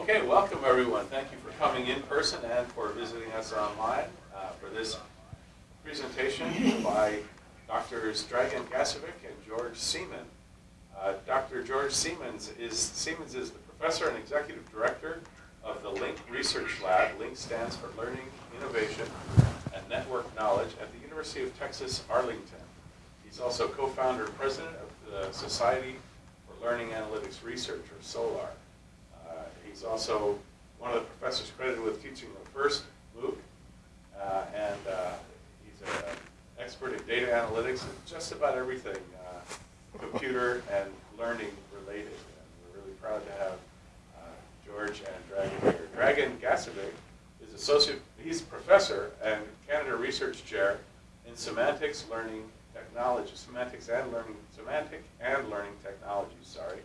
Okay, welcome everyone. Thank you for coming in person and for visiting us online uh, for this presentation by Drs. Dragan Gasevic and George Siemens. Uh, Dr. George Siemens is, Siemens is the professor and executive director of the LINC Research Lab. LINC stands for Learning, Innovation, and Network Knowledge at the University of Texas, Arlington. He's also co-founder and president of the Society for Learning Analytics Research, or SOLAR. He's also one of the professors credited with teaching the first MOOC, uh, and uh, he's an expert in data analytics and just about everything uh, computer and learning related. And we're really proud to have uh, George and Dragan here. Dragan Gasevic is associate, he's a professor and Canada Research Chair in Semantics Learning Technology, Semantics and Learning, Semantic and Learning Technology, sorry,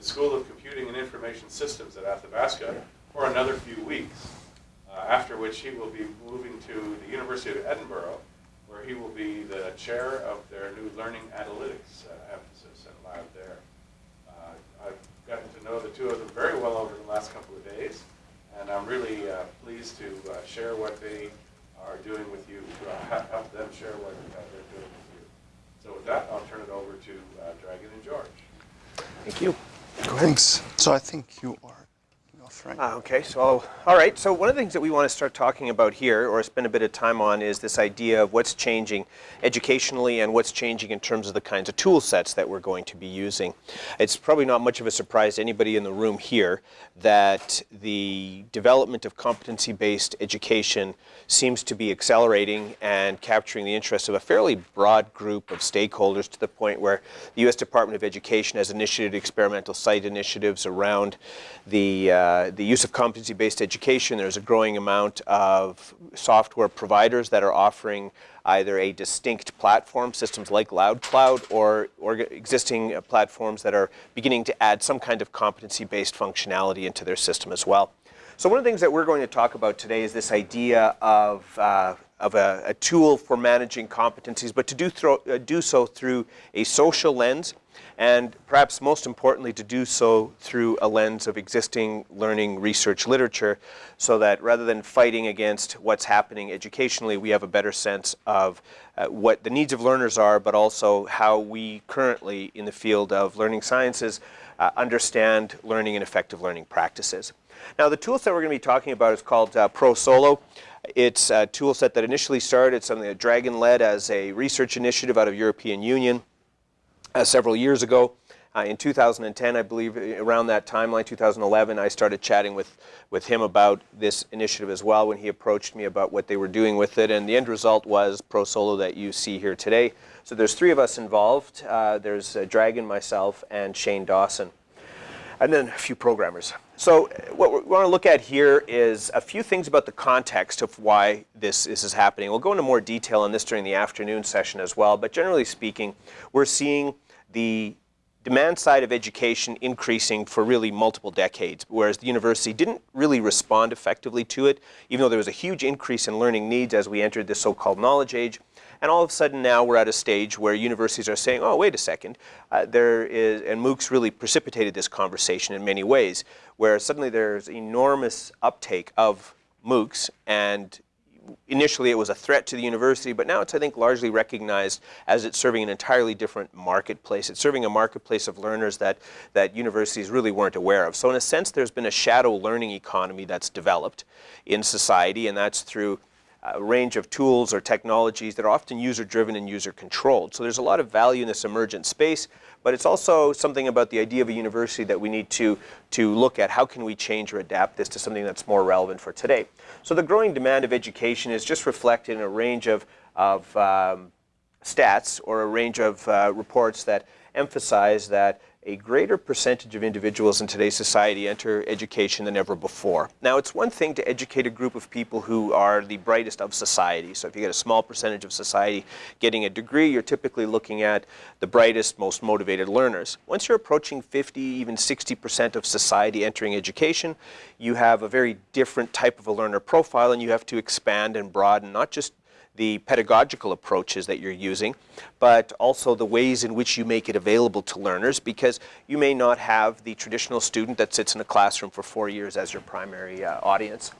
the School of Computing and Information Systems at Athabasca for another few weeks, uh, after which he will be moving to the University of Edinburgh, where he will be the chair of their new Learning Analytics uh, emphasis and lab there. Uh, I've gotten to know the two of them very well over the last couple of days, and I'm really uh, pleased to uh, share what they are doing with you, uh, help them share what they're doing with you. So with that, I'll turn it over to Dragan and George. Thank you. Thanks. So I think you are right? Ah, okay, so, all right. So one of the things that we want to start talking about here, or spend a bit of time on, is this idea of what's changing educationally and what's changing in terms of the kinds of tool sets that we're going to be using. It's probably not much of a surprise to anybody in the room here that the development of competency-based education seems to be accelerating and capturing the interest of a fairly broad group of stakeholders to the point where the U.S. Department of Education has initiated experimental site initiatives around the, uh, the use of competency-based education. There's a growing amount of software providers that are offering either a distinct platform, systems like LoudCloud, or, or existing uh, platforms that are beginning to add some kind of competency-based functionality into their system as well. So one of the things that we're going to talk about today is this idea of, uh, of a, a, tool for managing competencies, but to do, uh, do so through a social lens and perhaps most importantly to do so through a lens of existing learning research literature so that rather than fighting against what's happening educationally, we have a better sense of uh, what the needs of learners are, but also how we currently in the field of learning sciences uh, understand learning and effective learning practices. Now the tool set we're going to be talking about is called uh, ProSolo. It's a tool set that initially started something that Dragan led as a research initiative out of European Union uh, several years ago. Uh, in 2010, I believe, around that timeline, 2011, I started chatting with, with him about this initiative as well when he approached me about what they were doing with it. And the end result was ProSolo that you see here today. So there's three of us involved. Uh, there's uh, Dragan, myself, and Shane Dawson. And then a few programmers. So what we want to look at here is a few things about the context of why this, this is happening. We'll go into more detail on this during the afternoon session as well, but generally speaking, we're seeing the demand side of education increasing for really multiple decades, whereas the university didn't really respond effectively to it, even though there was a huge increase in learning needs as we entered this so-called knowledge age. And all of a sudden now we're at a stage where universities are saying, oh, wait a second, uh, there is, and MOOCs really precipitated this conversation in many ways, where suddenly there's enormous uptake of MOOCs and initially it was a threat to the university, but now it's, I think, largely recognized as it's serving an entirely different marketplace. It's serving a marketplace of learners that, that universities really weren't aware of. So in a sense, there's been a shadow learning economy that's developed in society, and that's through a range of tools or technologies that are often user-driven and user-controlled. So there's a lot of value in this emergent space, but it's also something about the idea of a university that we need to, to look at how can we change or adapt this to something that's more relevant for today. So the growing demand of education is just reflected in a range of, of um, stats or a range of uh, reports that emphasize that a greater percentage of individuals in today's society enter education than ever before. Now, it's one thing to educate a group of people who are the brightest of society. So if you get a small percentage of society getting a degree, you're typically looking at the brightest, most motivated learners. Once you're approaching 50, even 60% of society entering education, you have a very different type of a learner profile and you have to expand and broaden not just the pedagogical approaches that you're using, but also the ways in which you make it available to learners because you may not have the traditional student that sits in a classroom for four years as your primary uh, audience.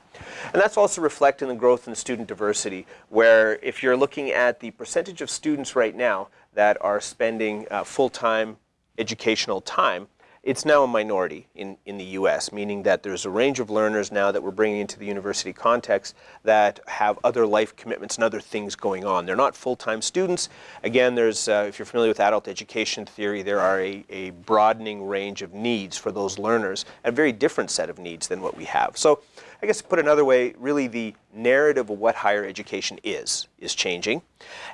And that's also reflected in the growth in student diversity, where if you're looking at the percentage of students right now that are spending uh, full-time educational time, it's now a minority in, in the US, meaning that there's a range of learners now that we're bringing into the university context that have other life commitments and other things going on. They're not full-time students. Again, there's, uh, if you're familiar with adult education theory, there are a, a broadening range of needs for those learners, a very different set of needs than what we have. So I guess to put it another way, really the narrative of what higher education is, is changing.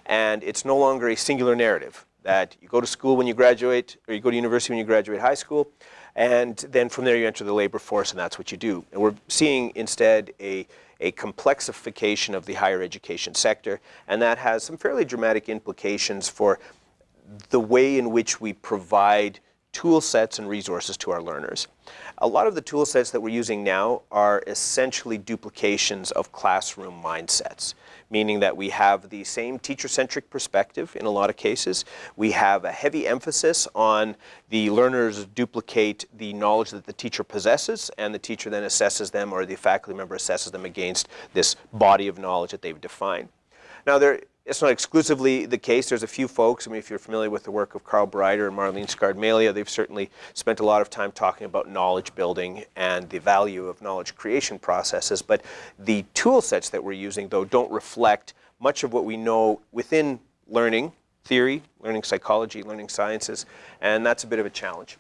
And it's no longer a singular narrative that you go to school when you graduate, or you go to university when you graduate high school, and then from there you enter the labor force and that's what you do. And we're seeing instead a, a complexification of the higher education sector, and that has some fairly dramatic implications for the way in which we provide tool sets and resources to our learners. A lot of the tool sets that we're using now are essentially duplications of classroom mindsets, meaning that we have the same teacher-centric perspective in a lot of cases. We have a heavy emphasis on the learners duplicate the knowledge that the teacher possesses and the teacher then assesses them or the faculty member assesses them against this body of knowledge that they've defined. Now there it's not exclusively the case. There's a few folks, I mean, if you're familiar with the work of Carl Bereiter and Marlene Scardamalia, they've certainly spent a lot of time talking about knowledge building and the value of knowledge creation processes. But the tool sets that we're using, though, don't reflect much of what we know within learning theory, learning psychology, learning sciences, and that's a bit of a challenge.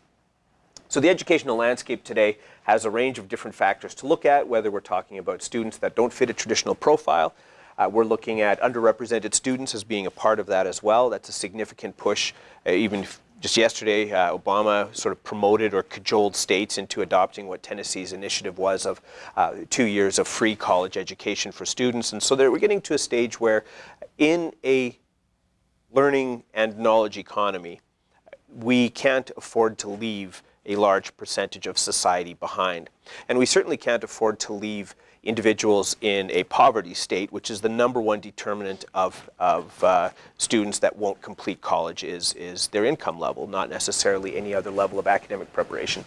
So the educational landscape today has a range of different factors to look at, whether we're talking about students that don't fit a traditional profile, uh, we're looking at underrepresented students as being a part of that as well. That's a significant push. Uh, even just yesterday, uh, Obama sort of promoted or cajoled states into adopting what Tennessee's initiative was of uh, two years of free college education for students. And so we're getting to a stage where in a learning and knowledge economy, we can't afford to leave a large percentage of society behind. And we certainly can't afford to leave individuals in a poverty state, which is the number one determinant of, of uh, students that won't complete college is, is their income level, not necessarily any other level of academic preparation.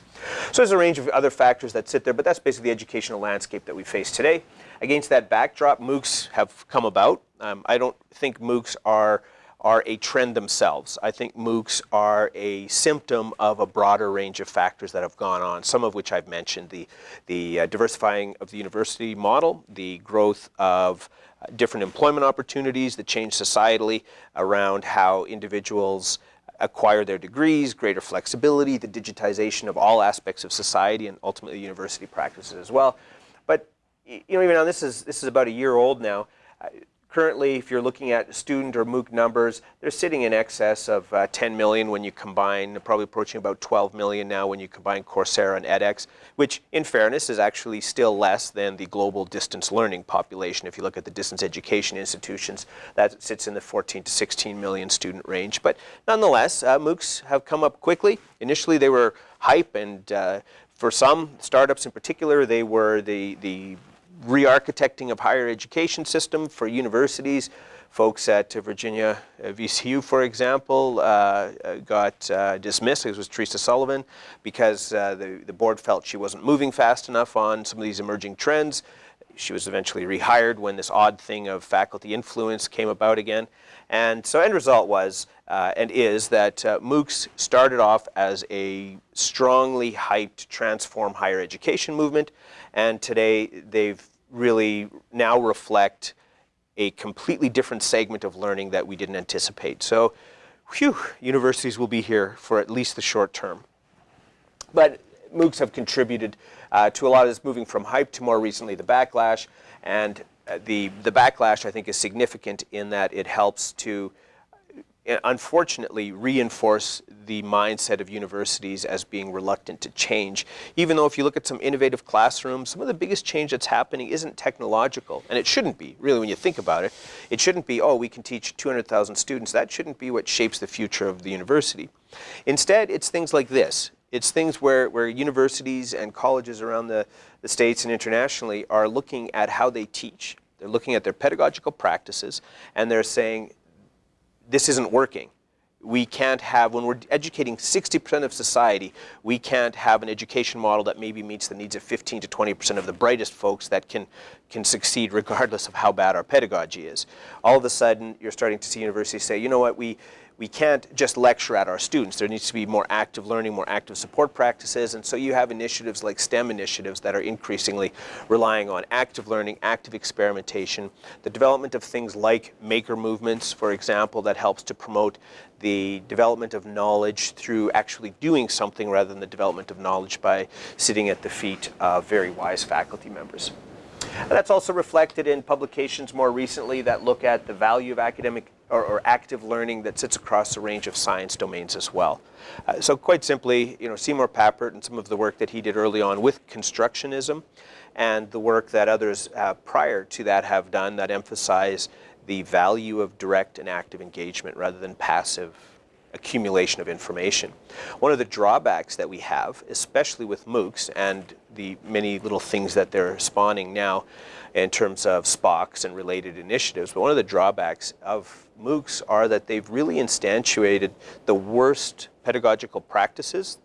So there's a range of other factors that sit there, but that's basically the educational landscape that we face today. Against that backdrop, MOOCs have come about. Um, I don't think MOOCs are are a trend themselves. I think MOOCs are a symptom of a broader range of factors that have gone on, some of which I've mentioned, the, the uh, diversifying of the university model, the growth of uh, different employment opportunities that change societally around how individuals acquire their degrees, greater flexibility, the digitization of all aspects of society and ultimately university practices as well. But you know, even now this is, this is about a year old now. Currently, if you're looking at student or MOOC numbers, they're sitting in excess of uh, 10 million when you combine, probably approaching about 12 million now when you combine Coursera and edX, which in fairness is actually still less than the global distance learning population. If you look at the distance education institutions, that sits in the 14 to 16 million student range. But nonetheless, uh, MOOCs have come up quickly. Initially, they were hype and uh, for some startups in particular, they were the, the re-architecting of higher education system for universities. Folks at Virginia uh, VCU, for example, uh, uh, got uh, dismissed. It was Teresa Sullivan because uh, the, the board felt she wasn't moving fast enough on some of these emerging trends. She was eventually rehired when this odd thing of faculty influence came about again. And so end result was uh, and is that uh, MOOCs started off as a strongly hyped transform higher education movement and today they've really now reflect a completely different segment of learning that we didn't anticipate. So, whew, universities will be here for at least the short term. But MOOCs have contributed uh, to a lot of this moving from hype to more recently the backlash. And uh, the, the backlash, I think, is significant in that it helps to Uh, unfortunately reinforce the mindset of universities as being reluctant to change. Even though if you look at some innovative classrooms, some of the biggest change that's happening isn't technological, and it shouldn't be, really, when you think about it. It shouldn't be, oh, we can teach 200,000 students. That shouldn't be what shapes the future of the university. Instead, it's things like this. It's things where, where universities and colleges around the, the states and internationally are looking at how they teach They're looking at their pedagogical practices and they're saying, this isn't working. We can't have, when we're educating 60% of society, we can't have an education model that maybe meets the needs of 15 to 20% of the brightest folks that can, can succeed regardless of how bad our pedagogy is. All of a sudden, you're starting to see universities say, you know what, we, we can't just lecture at our students. There needs to be more active learning, more active support practices, and so you have initiatives like STEM initiatives that are increasingly relying on active learning, active experimentation, the development of things like maker movements, for example, that helps to promote the development of knowledge through actually doing something rather than the development of knowledge by sitting at the feet of very wise faculty members. And that's also reflected in publications more recently that look at the value of academic or, or active learning that sits across a range of science domains as well. Uh, so quite simply, you know, Seymour Papert and some of the work that he did early on with constructionism and the work that others uh, prior to that have done that emphasize the value of direct and active engagement rather than passive accumulation of information. One of the drawbacks that we have, especially with MOOCs and the many little things that they're spawning now in terms of SPOCs and related initiatives, but one of the drawbacks of MOOCs are that they've really instantiated the worst pedagogical practices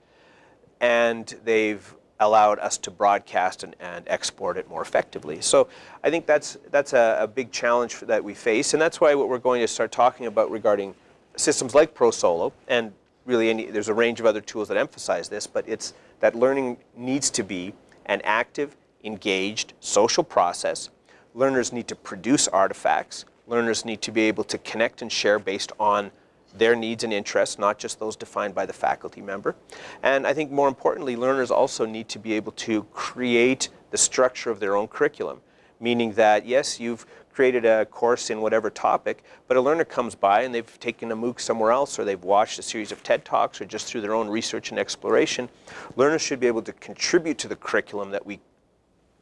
and they've allowed us to broadcast and, and, export it more effectively. So I think that's, that's a, a big challenge that we face and that's why what we're going to start talking about regarding systems like ProSolo, and really any, there's a range of other tools that emphasize this, but it's that learning needs to be an active, engaged social process. Learners need to produce artifacts. Learners need to be able to connect and share based on their needs and interests, not just those defined by the faculty member. And I think more importantly, learners also need to be able to create the structure of their own curriculum, meaning that yes, you've created a course in whatever topic, but a learner comes by and they've taken a MOOC somewhere else or they've watched a series of TED Talks or just through their own research and exploration, learners should be able to contribute to the curriculum that we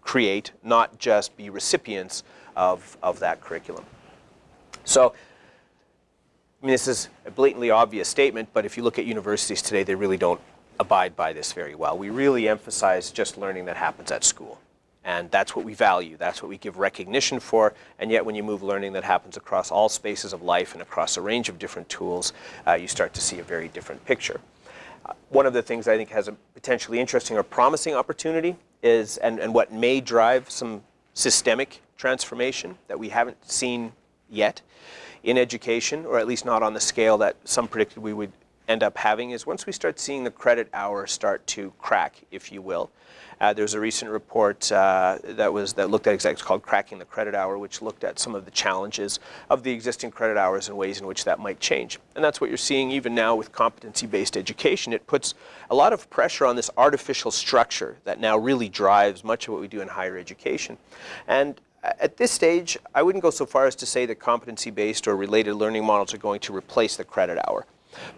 create, not just be recipients of, of that curriculum. So, I mean, this is a blatantly obvious statement, but if you look at universities today, they really don't abide by this very well. We really emphasize just learning that happens at school. And that's what we value. That's what we give recognition for. And yet when you move learning that happens across all spaces of life and across a range of different tools, uh, you start to see a very different picture. Uh, one of the things I think has a potentially interesting or promising opportunity is, and, and what may drive some systemic transformation that we haven't seen yet in education, or at least not on the scale that some predicted we would end up having, is once we start seeing the credit hour start to crack, if you will, uh, there's a recent report uh, that was that looked at exactly called Cracking the Credit Hour, which looked at some of the challenges of the existing credit hours and ways in which that might change. And that's what you're seeing even now with competency-based education. It puts a lot of pressure on this artificial structure that now really drives much of what we do in higher education. And at this stage, I wouldn't go so far as to say that competency-based or related learning models are going to replace the credit hour.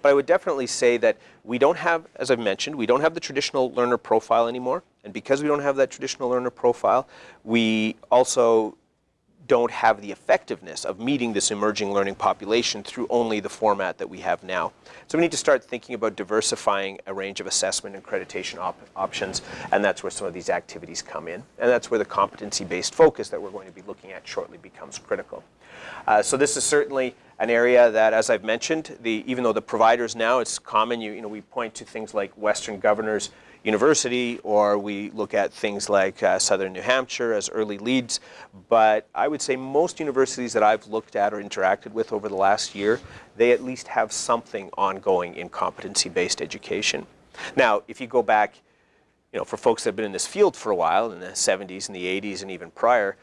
But I would definitely say that we don't have, as I've mentioned, we don't have the traditional learner profile anymore. And because we don't have that traditional learner profile, we also don't have the effectiveness of meeting this emerging learning population through only the format that we have now. So we need to start thinking about diversifying a range of assessment and accreditation op options, and that's where some of these activities come in. And that's where the competency-based focus that we're going to be looking at shortly becomes critical. Uh, so this is certainly an area that, as I've mentioned, the, even though the providers now, it's common, you, you know, we point to things like Western Governors University, or we look at things like uh, Southern New Hampshire as early leads. But I would say most universities that I've looked at or interacted with over the last year, they at least have something ongoing in competency-based education. Now, if you go back, you know, for folks that have been in this field for a while, in the 70s and the 80s and even prior,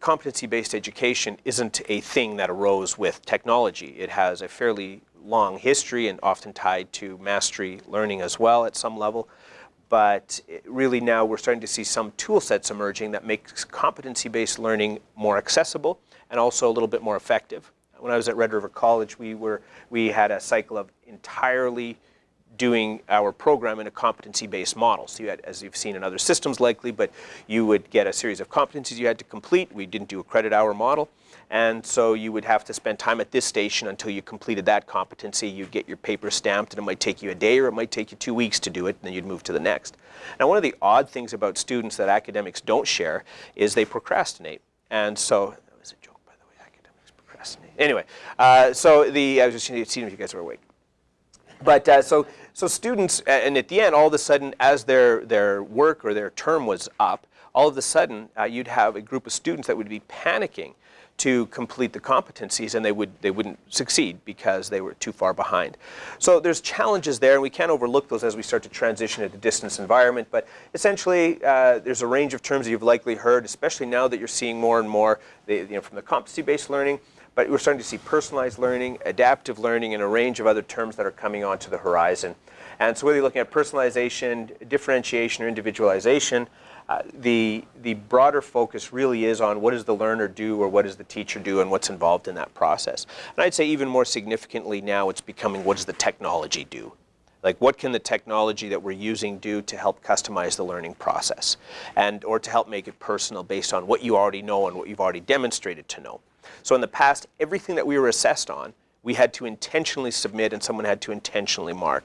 competency-based education isn't a thing that arose with technology. It has a fairly long history and often tied to mastery learning as well at some level. But really now we're starting to see some tool sets emerging that makes competency-based learning more accessible and also a little bit more effective. When I was at Red River College, we, were, we had a cycle of entirely doing our program in a competency-based model. So you had, as you've seen in other systems likely, but you would get a series of competencies you had to complete. We didn't do a credit hour model. And so you would have to spend time at this station until you completed that competency. You'd get your paper stamped and it might take you a day or it might take you two weeks to do it and then you'd move to the next. Now one of the odd things about students that academics don't share is they procrastinate. And so is a joke, by the way. Academics procrastinate. Anyway, uh, so the I was just seeing if you guys were awake. But uh, so so students, and at the end, all of a sudden, as their their work or their term was up, all of a sudden, uh, you'd have a group of students that would be panicking to complete the competencies and they, would, they wouldn't succeed because they were too far behind. So there's challenges there and we can't overlook those as we start to transition into distance environment. But essentially, uh, there's a range of terms that you've likely heard, especially now that you're seeing more and more the, you know, from the competency-based learning, but we're starting to see personalized learning, adaptive learning, and a range of other terms that are coming onto the horizon. And so whether you're looking at personalization, differentiation, or individualization, uh, the, the broader focus really is on what does the learner do or what does the teacher do and what's involved in that process. And I'd say even more significantly now it's becoming what does the technology do? Like what can the technology that we're using do to help customize the learning process and or to help make it personal based on what you already know and what you've already demonstrated to know. So in the past, everything that we were assessed on we had to intentionally submit and someone had to intentionally mark.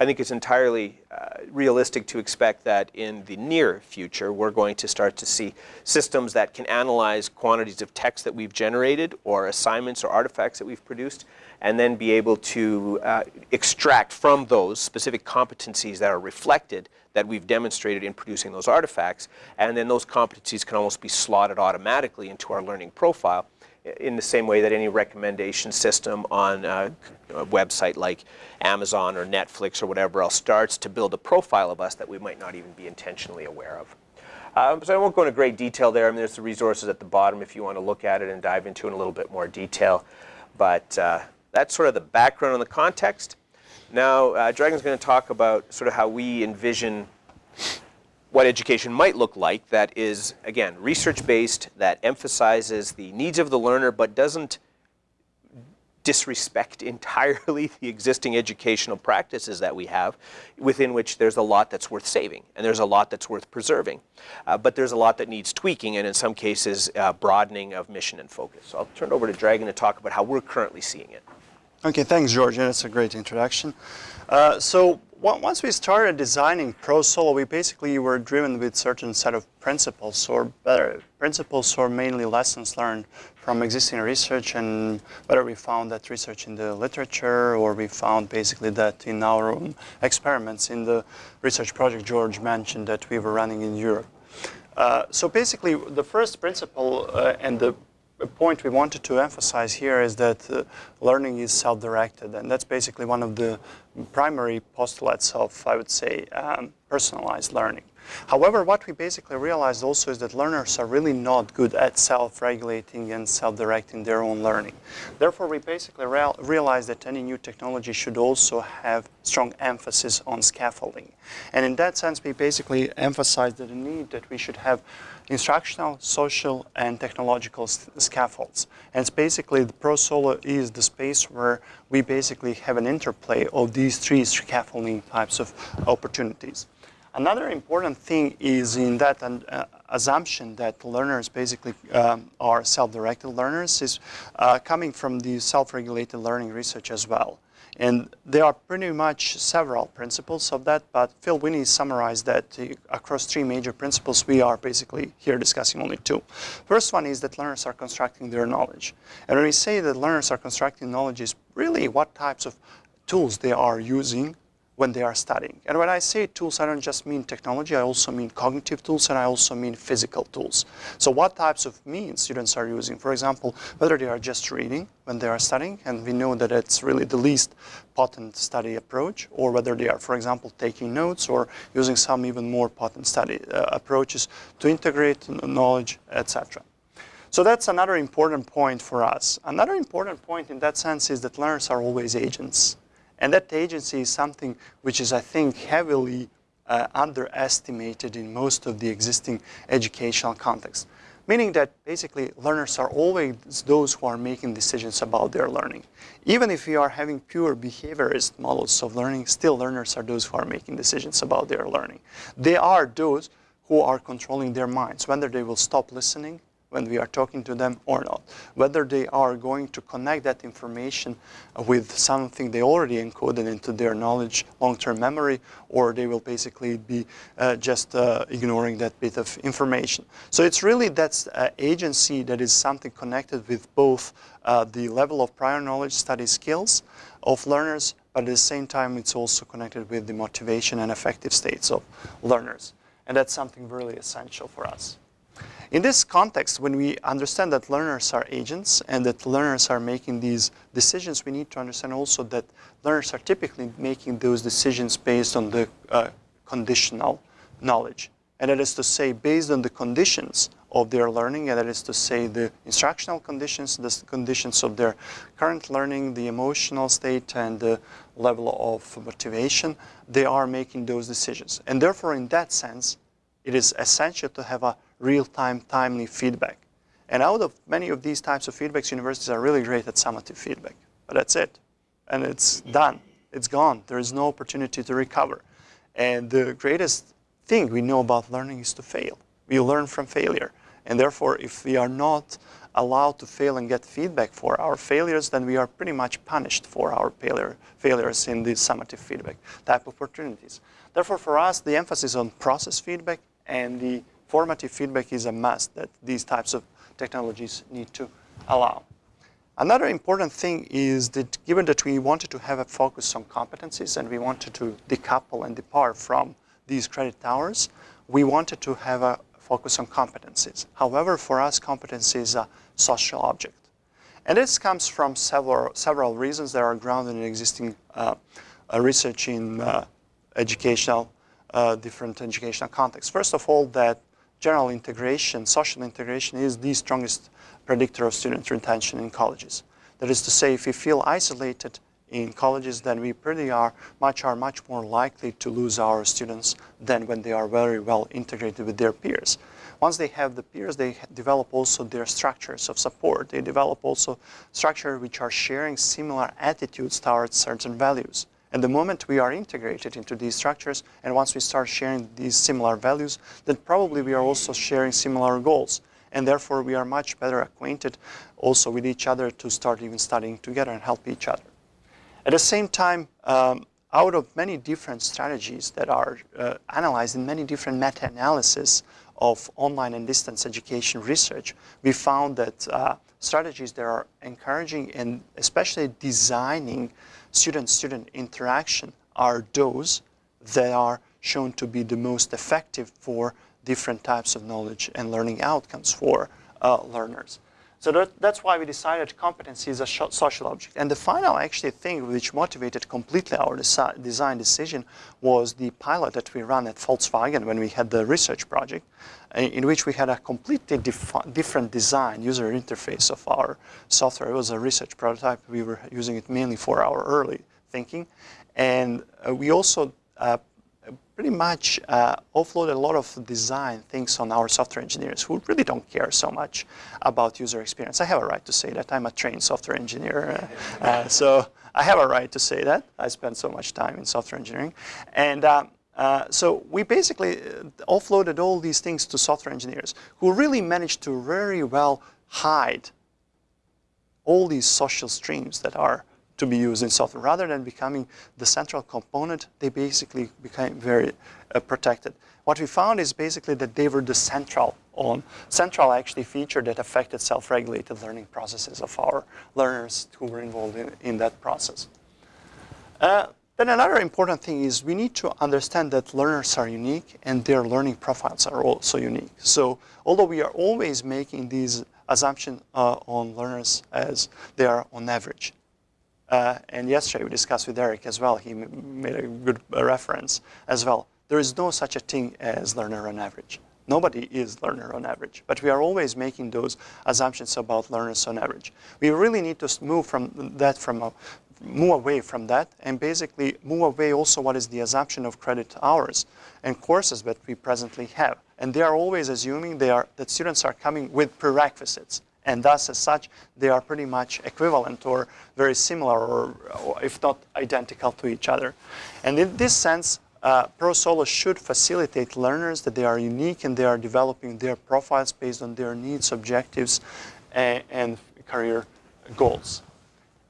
I think it's entirely uh, realistic to expect that in the near future we're going to start to see systems that can analyze quantities of text that we've generated or assignments or artifacts that we've produced and then be able to uh, extract from those specific competencies that are reflected that we've demonstrated in producing those artifacts and then those competencies can almost be slotted automatically into our learning profile in the same way that any recommendation system on a, a, website like Amazon or Netflix or whatever else starts to build a profile of us that we might not even be intentionally aware of. Um, so I won't go into great detail there. I mean, there's the resources at the bottom if you want to look at it and dive into it in a little bit more detail. But uh, that's sort of the background and the context. Now, uh, Dragan's going to talk about sort of how we envision what education might look like that is, again, research-based, that emphasizes the needs of the learner but doesn't disrespect entirely the existing educational practices that we have, within which there's a lot that's worth saving and there's a lot that's worth preserving. Uh, but there's a lot that needs tweaking and in some cases uh, broadening of mission and focus. So I'll turn it over to Dragan to talk about how we're currently seeing it. Okay, thanks, George. Yeah, that's a great introduction. Uh, so once we started designing Pro Solo, we basically were driven with certain set of principles, or better, principles or mainly lessons learned from existing research, and whether we found that research in the literature, or we found basically that in our own experiments in the research project George mentioned that we were running in Europe. Uh, so basically, the first principle uh, and the point we wanted to emphasize here is that uh, learning is self-directed, and that's basically one of the primary postulates of, I would say, um, personalized learning. However, what we basically realized also is that learners are really not good at self-regulating and self-directing their own learning. Therefore, we basically real realized that any new technology should also have strong emphasis on scaffolding. And in that sense, we basically emphasized the need that we should have instructional, social, and technological scaffolds. And it's basically the ProSolo is the space where we basically have an interplay of these three scaffolding types of opportunities. Another important thing is in that uh, assumption that learners basically um, are self-directed learners is uh, coming from the self-regulated learning research as well. And there are pretty much several principles of that, but Phil Winne summarized that uh, across three major principles, we are basically here discussing only two. First one is that learners are constructing their knowledge. And when we say that learners are constructing knowledge is really what types of tools they are using when they are studying. And when I say tools, I don't just mean technology, I also mean cognitive tools and I also mean physical tools. So what types of means students are using? For example, whether they are just reading when they are studying, and we know that it's really the least potent study approach, or whether they are, for example, taking notes or using some even more potent study uh, approaches to integrate knowledge, etc. So that's another important point for us. Another important point in that sense is that learners are always agents. And that agency is something which is, I think, heavily uh, underestimated in most of the existing educational contexts. Meaning that basically learners are always those who are making decisions about their learning. Even if we are having pure behaviorist models of learning, still learners are those who are making decisions about their learning. They are those who are controlling their minds, whether they will stop listening, when we are talking to them or not. Whether they are going to connect that information with something they already encoded into their knowledge long-term memory, or they will basically be uh, just uh, ignoring that bit of information. So it's really that uh, agency that is something connected with both uh, the level of prior knowledge study skills of learners, but at the same time it's also connected with the motivation and affective states of learners. And that's something really essential for us. In this context, when we understand that learners are agents and that learners are making these decisions, we need to understand also that learners are typically making those decisions based on the uh, conditional knowledge. And that is to say, based on the conditions of their learning, and that is to say, the instructional conditions, the conditions of their current learning, the emotional state, and the level of motivation, they are making those decisions. And therefore, in that sense, it is essential to have a real-time, timely feedback. And out of many of these types of feedbacks, universities are really great at summative feedback. But that's it. And it's done. It's gone. There is no opportunity to recover. And the greatest thing we know about learning is to fail. We learn from failure. And therefore, if we are not allowed to fail and get feedback for our failures, then we are pretty much punished for our failure, failures in the summative feedback type opportunities. Therefore, for us, the emphasis on process feedback and the formative feedback is a must that these types of technologies need to allow. Another important thing is that given that we wanted to have a focus on competencies and we wanted to decouple and depart from these credit hours, we wanted to have a focus on competencies. However, for us, competency is a social object. And this comes from several, several reasons that are grounded in existing uh, uh, research in uh, educational, uh, different educational contexts. First of all, that general integration, social integration is the strongest predictor of student retention in colleges. That is to say, if we feel isolated in colleges, then we pretty are much are much more likely to lose our students than when they are very well integrated with their peers. Once they have the peers, they develop also their structures of support. They develop also structures which are sharing similar attitudes towards certain values. And the moment we are integrated into these structures, and once we start sharing these similar values, then probably we are also sharing similar goals. And therefore, we are much better acquainted also with each other to start even studying together and help each other. At the same time, um, out of many different strategies that are uh, analyzed in many different meta-analysis of online and distance education research, we found that uh, strategies that are encouraging and especially designing student-student interaction are those that are shown to be the most effective for different types of knowledge and learning outcomes for uh, learners. So that, that's why we decided competency is a social object. And the final actually thing which motivated completely our desi design decision was the pilot that we ran at Volkswagen when we had the research project, in which we had a completely different design, user interface of our software. It was a research prototype. We were using it mainly for our early thinking. And uh, we also uh, pretty much uh, offload a lot of design things on our software engineers who really don't care so much about user experience. I have a right to say that. I'm a trained software engineer. Uh, uh, so I have a right to say that. I spent so much time in software engineering. And um, uh, so we basically uh, offloaded all these things to software engineers who really managed to very well hide all these social streams that are to be used in software. Rather than becoming the central component, they basically became very uh, protected. What we found is basically that they were the central on central actually feature that affected self-regulated learning processes of our learners who were involved in, in that process. Uh, then another important thing is we need to understand that learners are unique and their learning profiles are also unique. So although we are always making these assumptions uh, on learners as they are on average, uh, and yesterday we discussed with Eric as well. He made a good reference as well. There is no such a thing as learner on average. Nobody is learner on average, but we are always making those assumptions about learners on average. We really need to move from that from a, move away from that and basically move away also what is the assumption of credit hours and courses that we presently have. And they are always assuming they are, that students are coming with prerequisites and thus as such they are pretty much equivalent or very similar or, or if not identical to each other. And in this sense, uh, ProSolo should facilitate learners that they are unique and they are developing their profiles based on their needs, objectives, and, and career goals.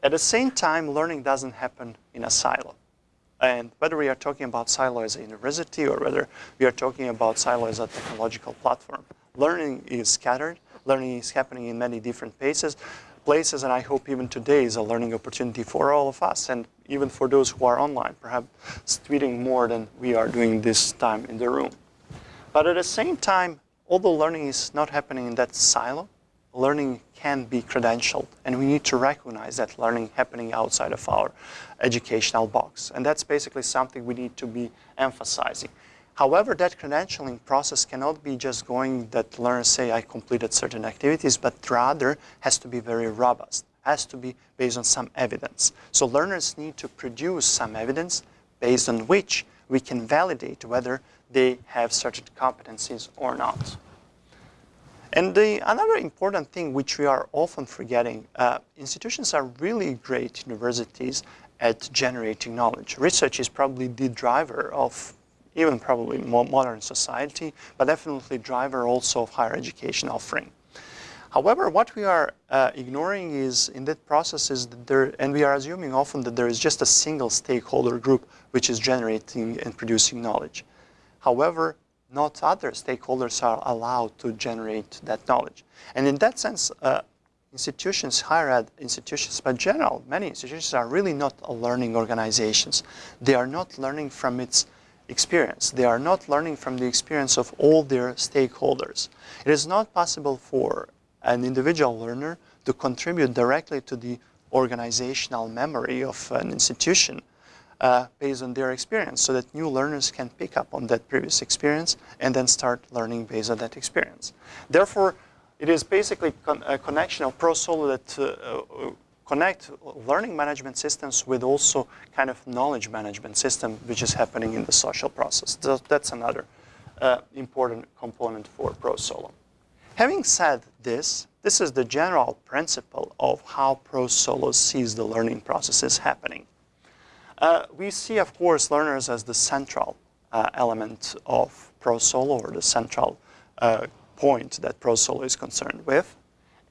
At the same time, learning doesn't happen in a silo. And whether we are talking about silo as a university or whether we are talking about silo as a technological platform, learning is scattered. Learning is happening in many different paces, places, and I hope even today is a learning opportunity for all of us, and even for those who are online, perhaps tweeting more than we are doing this time in the room. But at the same time, although learning is not happening in that silo, learning can be credentialed, and we need to recognize that learning happening outside of our educational box. And that's basically something we need to be emphasizing. However, that credentialing process cannot be just going that learners say, I completed certain activities, but rather has to be very robust, has to be based on some evidence. So learners need to produce some evidence based on which we can validate whether they have certain competencies or not. And the, another important thing which we are often forgetting, uh, institutions are really great universities at generating knowledge. Research is probably the driver of even probably modern society, but definitely driver also of higher education offering. However, what we are uh, ignoring is in that process is that there, and we are assuming often that there is just a single stakeholder group which is generating and producing knowledge. However, not other stakeholders are allowed to generate that knowledge. And in that sense, uh, institutions, higher ed institutions, but general, many institutions are really not learning organizations. They are not learning from its experience. They are not learning from the experience of all their stakeholders. It is not possible for an individual learner to contribute directly to the organizational memory of an institution uh, based on their experience so that new learners can pick up on that previous experience and then start learning based on that experience. Therefore, it is basically con a connection of ProSolo that uh, uh, connect learning management systems with also kind of knowledge management system which is happening in the social process. So That's another uh, important component for ProSolo. Having said this, this is the general principle of how ProSolo sees the learning processes happening. Uh, we see, of course, learners as the central uh, element of ProSolo or the central uh, point that ProSolo is concerned with.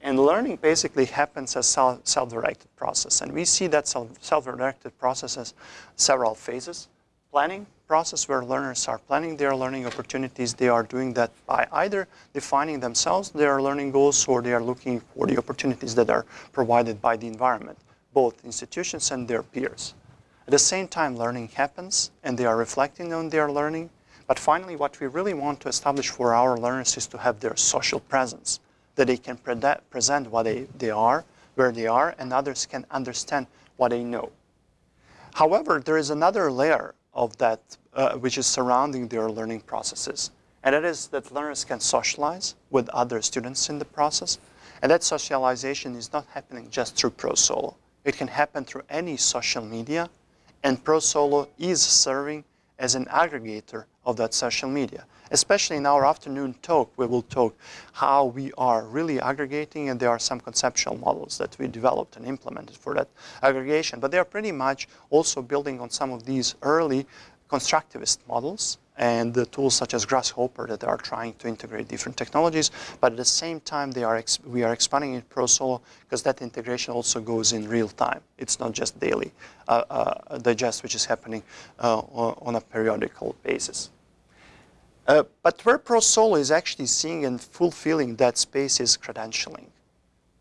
And learning basically happens as self-directed process. And we see that self-directed process as several phases. Planning process where learners are planning their learning opportunities. They are doing that by either defining themselves their learning goals or they are looking for the opportunities that are provided by the environment, both institutions and their peers. At the same time, learning happens and they are reflecting on their learning. But finally, what we really want to establish for our learners is to have their social presence that they can pre present what they, they are, where they are, and others can understand what they know. However, there is another layer of that uh, which is surrounding their learning processes. And that is that learners can socialize with other students in the process. And that socialization is not happening just through ProSolo. It can happen through any social media. And ProSolo is serving as an aggregator of that social media. Especially in our afternoon talk, we will talk how we are really aggregating and there are some conceptual models that we developed and implemented for that aggregation. But they are pretty much also building on some of these early constructivist models and the tools such as gRSShopper that are trying to integrate different technologies. But at the same time, they are we are expanding in ProSolo because that integration also goes in real time. It's not just daily uh, uh, digest, which is happening uh, on a periodical basis. Uh, but where ProSolo is actually seeing and fulfilling that space is credentialing.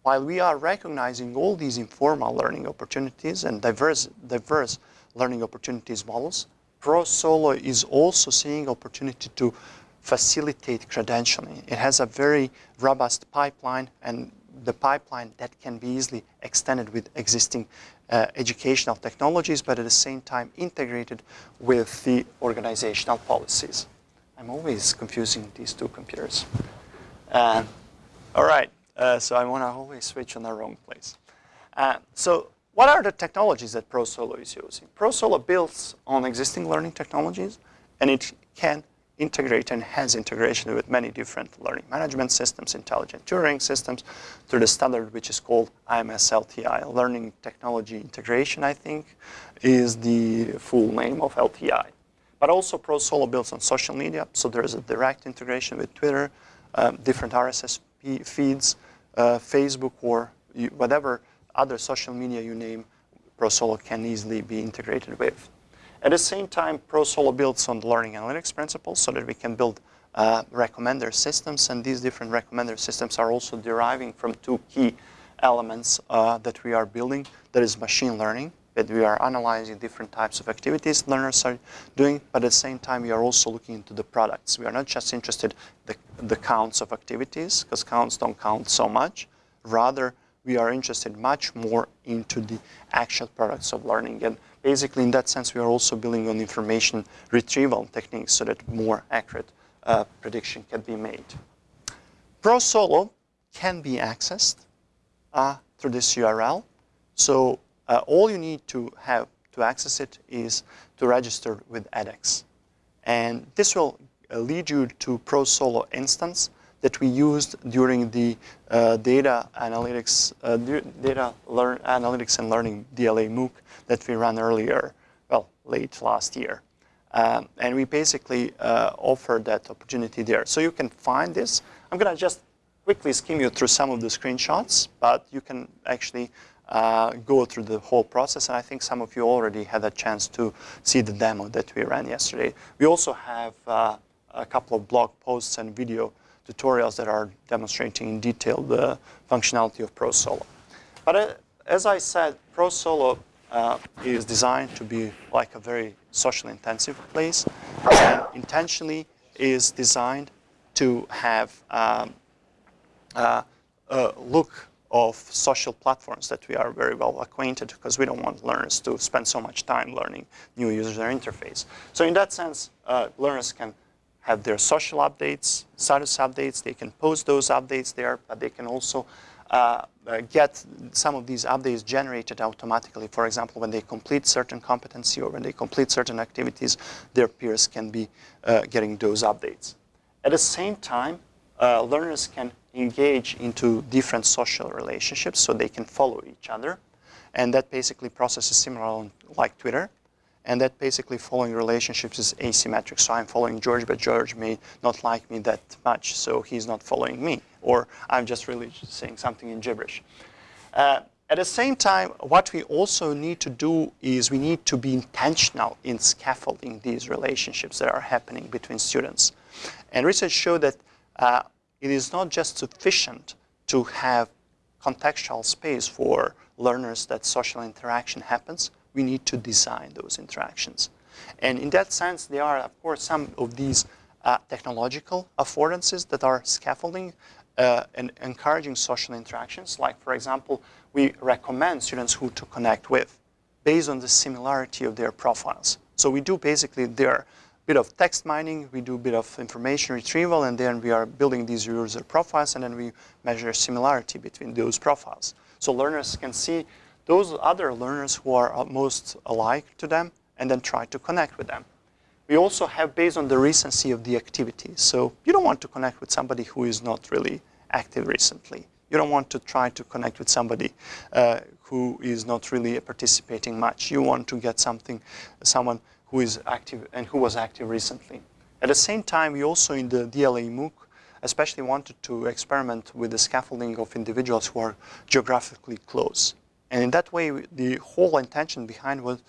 While we are recognizing all these informal learning opportunities and diverse, diverse learning opportunities models, ProSolo is also seeing opportunity to facilitate credentialing. It has a very robust pipeline and the pipeline that can be easily extended with existing uh, educational technologies, but at the same time integrated with the organizational policies. I'm always confusing these two computers. Uh, all right, uh, so I want to always switch on the wrong place. Uh, so what are the technologies that ProSolo is using? ProSolo builds on existing learning technologies, and it can integrate and has integration with many different learning management systems, intelligent tutoring systems, through the standard which is called IMS-LTI. Learning Technology Integration, I think, is the full name of LTI. But also ProSolo builds on social media, so there is a direct integration with Twitter, um, different RSS feeds, uh, Facebook, or whatever other social media you name, ProSolo can easily be integrated with. At the same time, ProSolo builds on the learning analytics principles so that we can build uh, recommender systems, and these different recommender systems are also deriving from two key elements uh, that we are building. That is machine learning, that we are analyzing different types of activities learners are doing, but at the same time we are also looking into the products. We are not just interested in the, the counts of activities, because counts don't count so much. Rather, we are interested much more into the actual products of learning. And basically, in that sense, we are also building on information retrieval techniques so that more accurate uh, prediction can be made. ProSolo can be accessed uh, through this URL. So uh, all you need to have to access it is to register with edX. And this will uh, lead you to ProSolo instance that we used during the uh, data analytics, uh, data learn analytics and learning DLA MOOC that we ran earlier, well, late last year. Um, and we basically uh, offer that opportunity there. So you can find this. I'm going to just quickly skim you through some of the screenshots, but you can actually uh, go through the whole process. And I think some of you already had a chance to see the demo that we ran yesterday. We also have uh, a couple of blog posts and video tutorials that are demonstrating in detail the functionality of ProSolo. But uh, as I said, ProSolo uh, is designed to be like a very socially intensive place and intentionally is designed to have um, uh, a look of social platforms that we are very well acquainted because we don't want learners to spend so much time learning new user interface. So in that sense, uh, learners can have their social updates, status updates. They can post those updates there, but they can also uh, uh, get some of these updates generated automatically. For example, when they complete certain competency or when they complete certain activities, their peers can be uh, getting those updates. At the same time, uh, learners can engage into different social relationships so they can follow each other. And that basically process is similar on, like Twitter. And that basically following relationships is asymmetric. So I'm following George, but George may not like me that much, so he's not following me. Or I'm just really saying something in gibberish. Uh, at the same time, what we also need to do is we need to be intentional in scaffolding these relationships that are happening between students. And research showed that uh, it is not just sufficient to have contextual space for learners that social interaction happens, we need to design those interactions. And in that sense, there are, of course, some of these uh, technological affordances that are scaffolding uh, and encouraging social interactions. Like, for example, we recommend students who to connect with based on the similarity of their profiles. So we do basically their bit of text mining, we do a bit of information retrieval, and then we are building these user profiles, and then we measure similarity between those profiles. So learners can see those other learners who are most alike to them, and then try to connect with them. We also have based on the recency of the activity. So you don't want to connect with somebody who is not really active recently. You don't want to try to connect with somebody uh, who is not really participating much. You want to get something, someone who is active and who was active recently. At the same time, we also in the DLA MOOC especially wanted to experiment with the scaffolding of individuals who are geographically close. And in that way, the whole intention behind was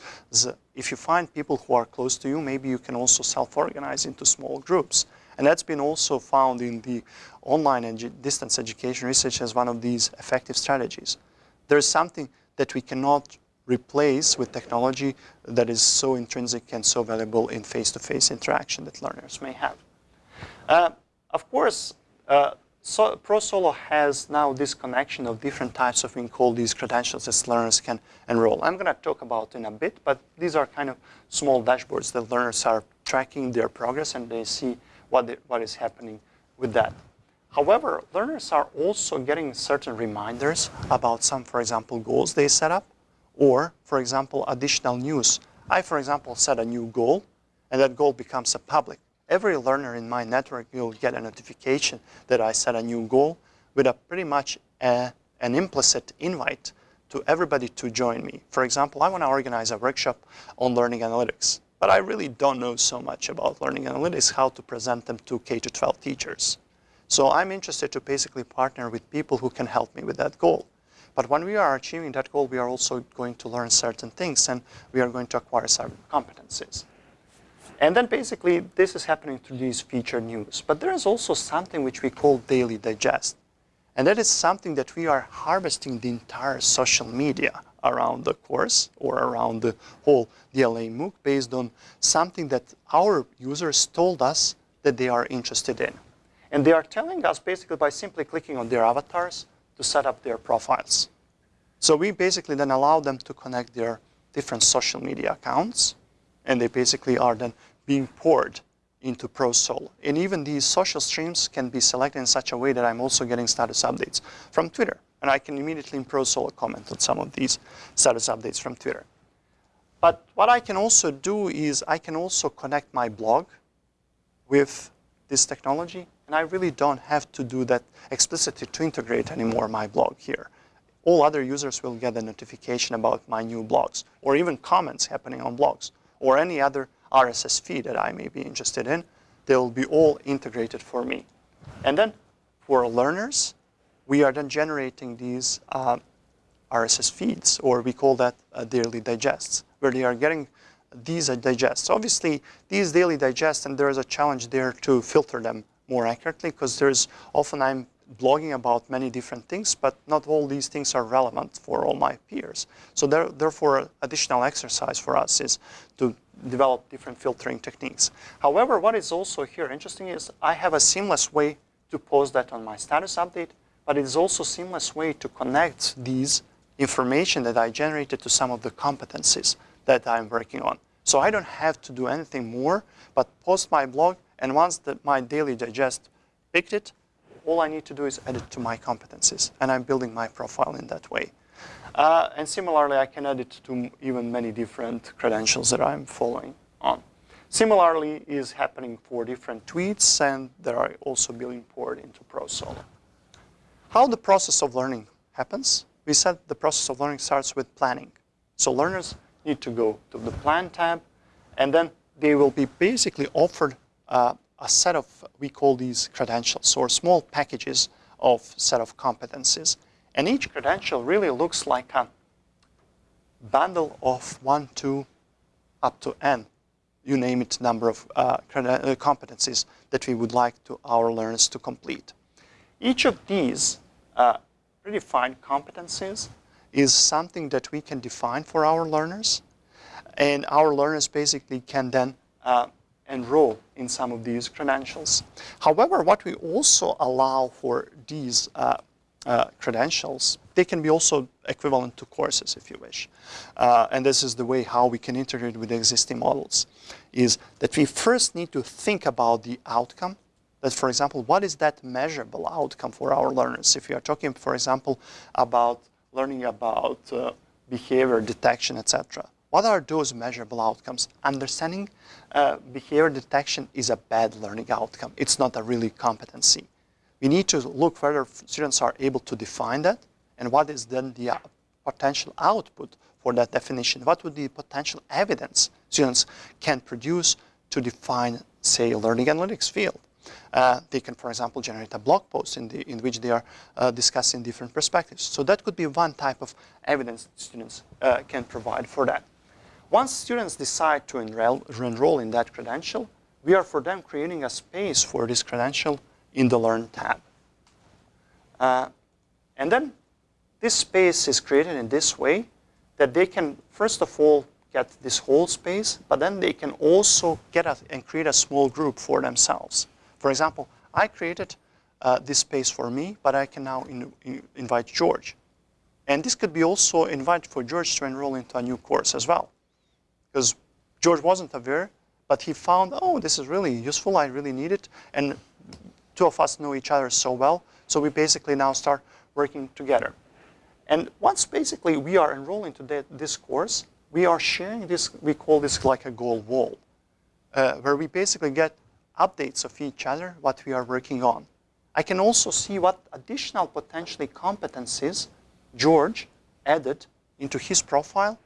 if you find people who are close to you, maybe you can also self-organize into small groups. And that's been also found in the online and distance education research as one of these effective strategies. There's something that we cannot replace with technology that is so intrinsic and so valuable in face-to-face -face interaction that learners may have. Uh, of course, uh, so ProSolo has now this connection of different types of, we call these credentials that learners can enroll. I'm going to talk about in a bit, but these are kind of small dashboards that learners are tracking their progress and they see what, what is happening with that. However, learners are also getting certain reminders about some, for example, goals they set up or, for example, additional news. I, for example, set a new goal, and that goal becomes a public. Every learner in my network will get a notification that I set a new goal with a pretty much a, an implicit invite to everybody to join me. For example, I want to organize a workshop on learning analytics. but I really don't know so much about learning analytics, how to present them to K-12 teachers. So I'm interested to basically partner with people who can help me with that goal. But when we are achieving that goal, we are also going to learn certain things and we are going to acquire certain competencies. And then basically, this is happening through these feature news. But there is also something which we call daily digest. And that is something that we are harvesting the entire social media around the course or around the whole DLA MOOC based on something that our users told us that they are interested in. And they are telling us basically by simply clicking on their avatars to set up their profiles. So we basically then allow them to connect their different social media accounts and they basically are then being poured into ProSol. And even these social streams can be selected in such a way that I'm also getting status updates from Twitter. And I can immediately in ProSol comment on some of these status updates from Twitter. But what I can also do is I can also connect my blog with this technology. And I really don't have to do that explicitly to integrate anymore my blog here. All other users will get a notification about my new blogs or even comments happening on blogs or any other RSS feed that I may be interested in. They'll be all integrated for me. And then for learners, we are then generating these uh, RSS feeds, or we call that uh, daily digests, where they are getting these digests. Obviously, these daily digests, and there is a challenge there to filter them more accurately, because there's often I'm blogging about many different things, but not all these things are relevant for all my peers. So there, therefore, additional exercise for us is to develop different filtering techniques. However, what is also here interesting is I have a seamless way to post that on my status update, but it is also seamless way to connect these information that I generated to some of the competencies that I'm working on. So I don't have to do anything more, but post my blog, and once the, my daily digest picked it, all I need to do is add it to my competencies, and I'm building my profile in that way. Uh, and similarly, I can add it to even many different credentials that I'm following on. Similarly is happening for different tweets, and they are also being poured into ProSol. How the process of learning happens? We said the process of learning starts with planning. So learners need to go to the Plan tab, and then they will be basically offered uh, a set of, we call these credentials, or small packages of set of competencies. And each credential really looks like a bundle of one, two, up to n, you name it, number of uh, uh, competencies that we would like to our learners to complete. Each of these uh, predefined competencies is something that we can define for our learners. And our learners basically can then uh, enroll in some of these credentials. However, what we also allow for these uh, uh, credentials, they can be also equivalent to courses if you wish. Uh, and this is the way how we can integrate with existing models, is that we first need to think about the outcome. That, for example, what is that measurable outcome for our learners? If you are talking, for example, about learning about uh, behavior detection, etc. What are those measurable outcomes? Understanding uh, behavior detection is a bad learning outcome. It's not a really competency. We need to look whether students are able to define that and what is then the uh, potential output for that definition. What would be potential evidence students can produce to define, say, learning analytics field? Uh, they can, for example, generate a blog post in, the, in which they are uh, discussing different perspectives. So that could be one type of evidence students uh, can provide for that. Once students decide to enroll, enroll in that credential, we are for them creating a space for this credential in the Learn tab. Uh, and then this space is created in this way that they can, first of all, get this whole space, but then they can also get a, and create a small group for themselves. For example, I created uh, this space for me, but I can now in, in invite George. And this could be also invite for George to enroll into a new course as well. Because George wasn't aware, but he found, oh, this is really useful, I really need it. And two of us know each other so well, so we basically now start working together. And once basically we are enrolling to this course, we are sharing this, we call this like a goal wall, uh, where we basically get updates of each other, what we are working on. I can also see what additional potentially competencies George added into his profile,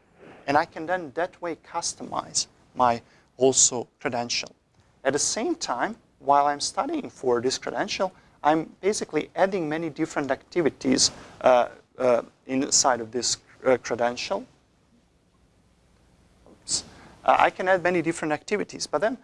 and I can then that way customize my also credential. At the same time, while I'm studying for this credential, I'm basically adding many different activities uh, uh, inside of this uh, credential. Uh, I can add many different activities, but then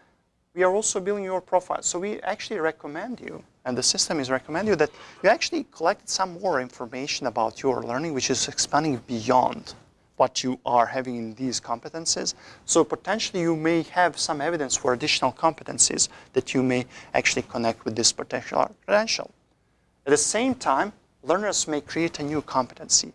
we are also building your profile. So we actually recommend you, and the system is recommend you that you actually collect some more information about your learning, which is expanding beyond what you are having in these competencies. So potentially you may have some evidence for additional competencies that you may actually connect with this particular credential. At the same time, learners may create a new competency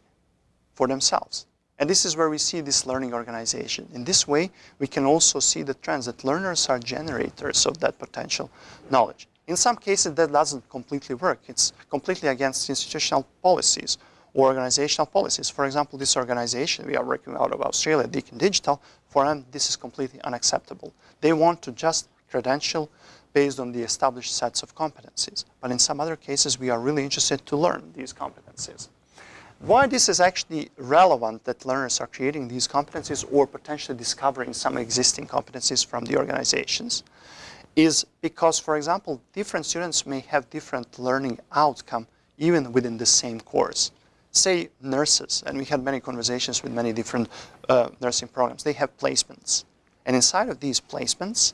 for themselves. And this is where we see this learning organization. In this way, we can also see the trends that learners are generators of that potential knowledge. In some cases, that doesn't completely work. It's completely against institutional policies or organizational policies. For example, this organization, we are working out of Australia, Deakin Digital, for them, this is completely unacceptable. They want to just credential based on the established sets of competencies. But in some other cases, we are really interested to learn these competencies. Why this is actually relevant that learners are creating these competencies or potentially discovering some existing competencies from the organizations is because, for example, different students may have different learning outcome even within the same course. Say nurses, and we had many conversations with many different uh, nursing programs, they have placements. And inside of these placements,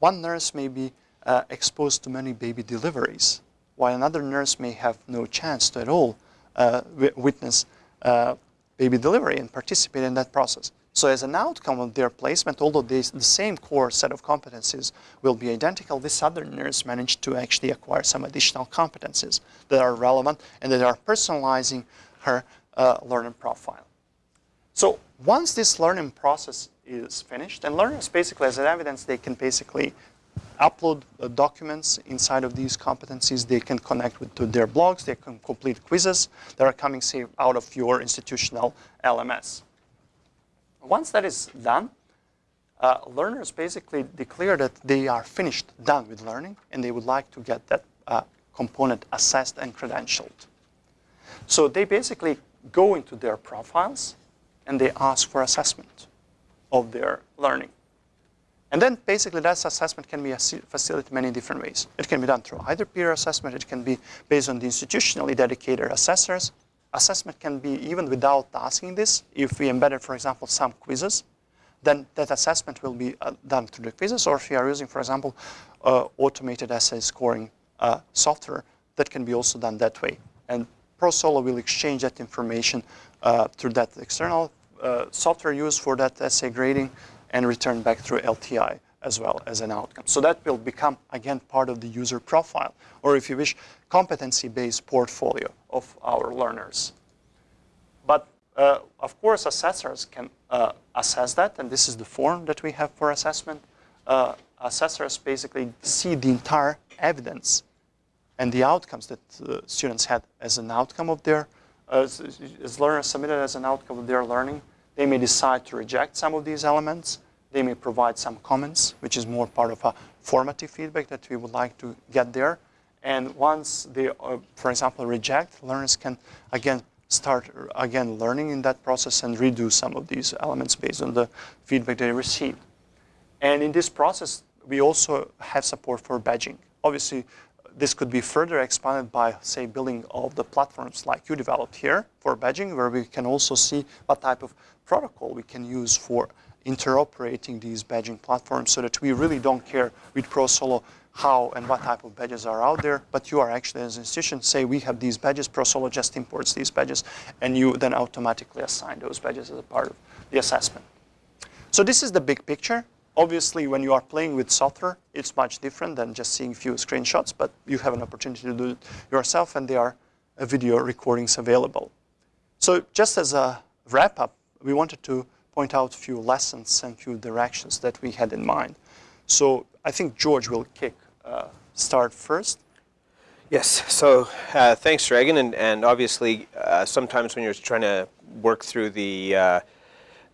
one nurse may be uh, exposed to many baby deliveries, while another nurse may have no chance to at all uh, witness uh, baby delivery and participate in that process. So as an outcome of their placement, although the same core set of competencies will be identical, this other nurse managed to actually acquire some additional competencies that are relevant and that are personalizing her uh, learning profile. So once this learning process is finished, and learners basically as an evidence, they can basically upload uh, documents inside of these competencies. They can connect with to their blogs. They can complete quizzes that are coming say, out of your institutional LMS. Once that is done, uh, learners basically declare that they are finished, done with learning, and they would like to get that uh, component assessed and credentialed. So they basically go into their profiles and they ask for assessment of their learning. And then basically that assessment can be facilitated many different ways. It can be done through either peer assessment, it can be based on the institutionally dedicated assessors. Assessment can be even without asking this. If we embedded, for example, some quizzes, then that assessment will be uh, done through the quizzes. Or if we are using, for example, uh, automated essay scoring uh, software, that can be also done that way. And ProSolo will exchange that information uh, through that external uh, software used for that essay grading and return back through LTI as well as an outcome. So that will become, again, part of the user profile, or if you wish, competency-based portfolio of our learners. But uh, of course, assessors can uh, assess that, and this is the form that we have for assessment. Uh, assessors basically see the entire evidence and the outcomes that uh, students had as an outcome of their, as, as learners submitted as an outcome of their learning. They may decide to reject some of these elements. They may provide some comments, which is more part of a formative feedback that we would like to get there. And once they, uh, for example, reject, learners can, again, start again learning in that process and redo some of these elements based on the feedback they received. And in this process, we also have support for badging. Obviously, this could be further expanded by, say, building of the platforms like you developed here for badging, where we can also see what type of protocol we can use for interoperating these badging platforms so that we really don't care with ProSolo how and what type of badges are out there, but you are actually as an institution, say we have these badges, ProSolo just imports these badges, and you then automatically assign those badges as a part of the assessment. So this is the big picture. Obviously, when you are playing with software, it's much different than just seeing a few screenshots, but you have an opportunity to do it yourself, and there are uh, video recordings available. So just as a wrap-up, we wanted to point out a few lessons and a few directions that we had in mind. So I think George will kick uh, start first. Yes, so uh, thanks, Dragan, and, and obviously uh, sometimes when you're trying to work through the uh,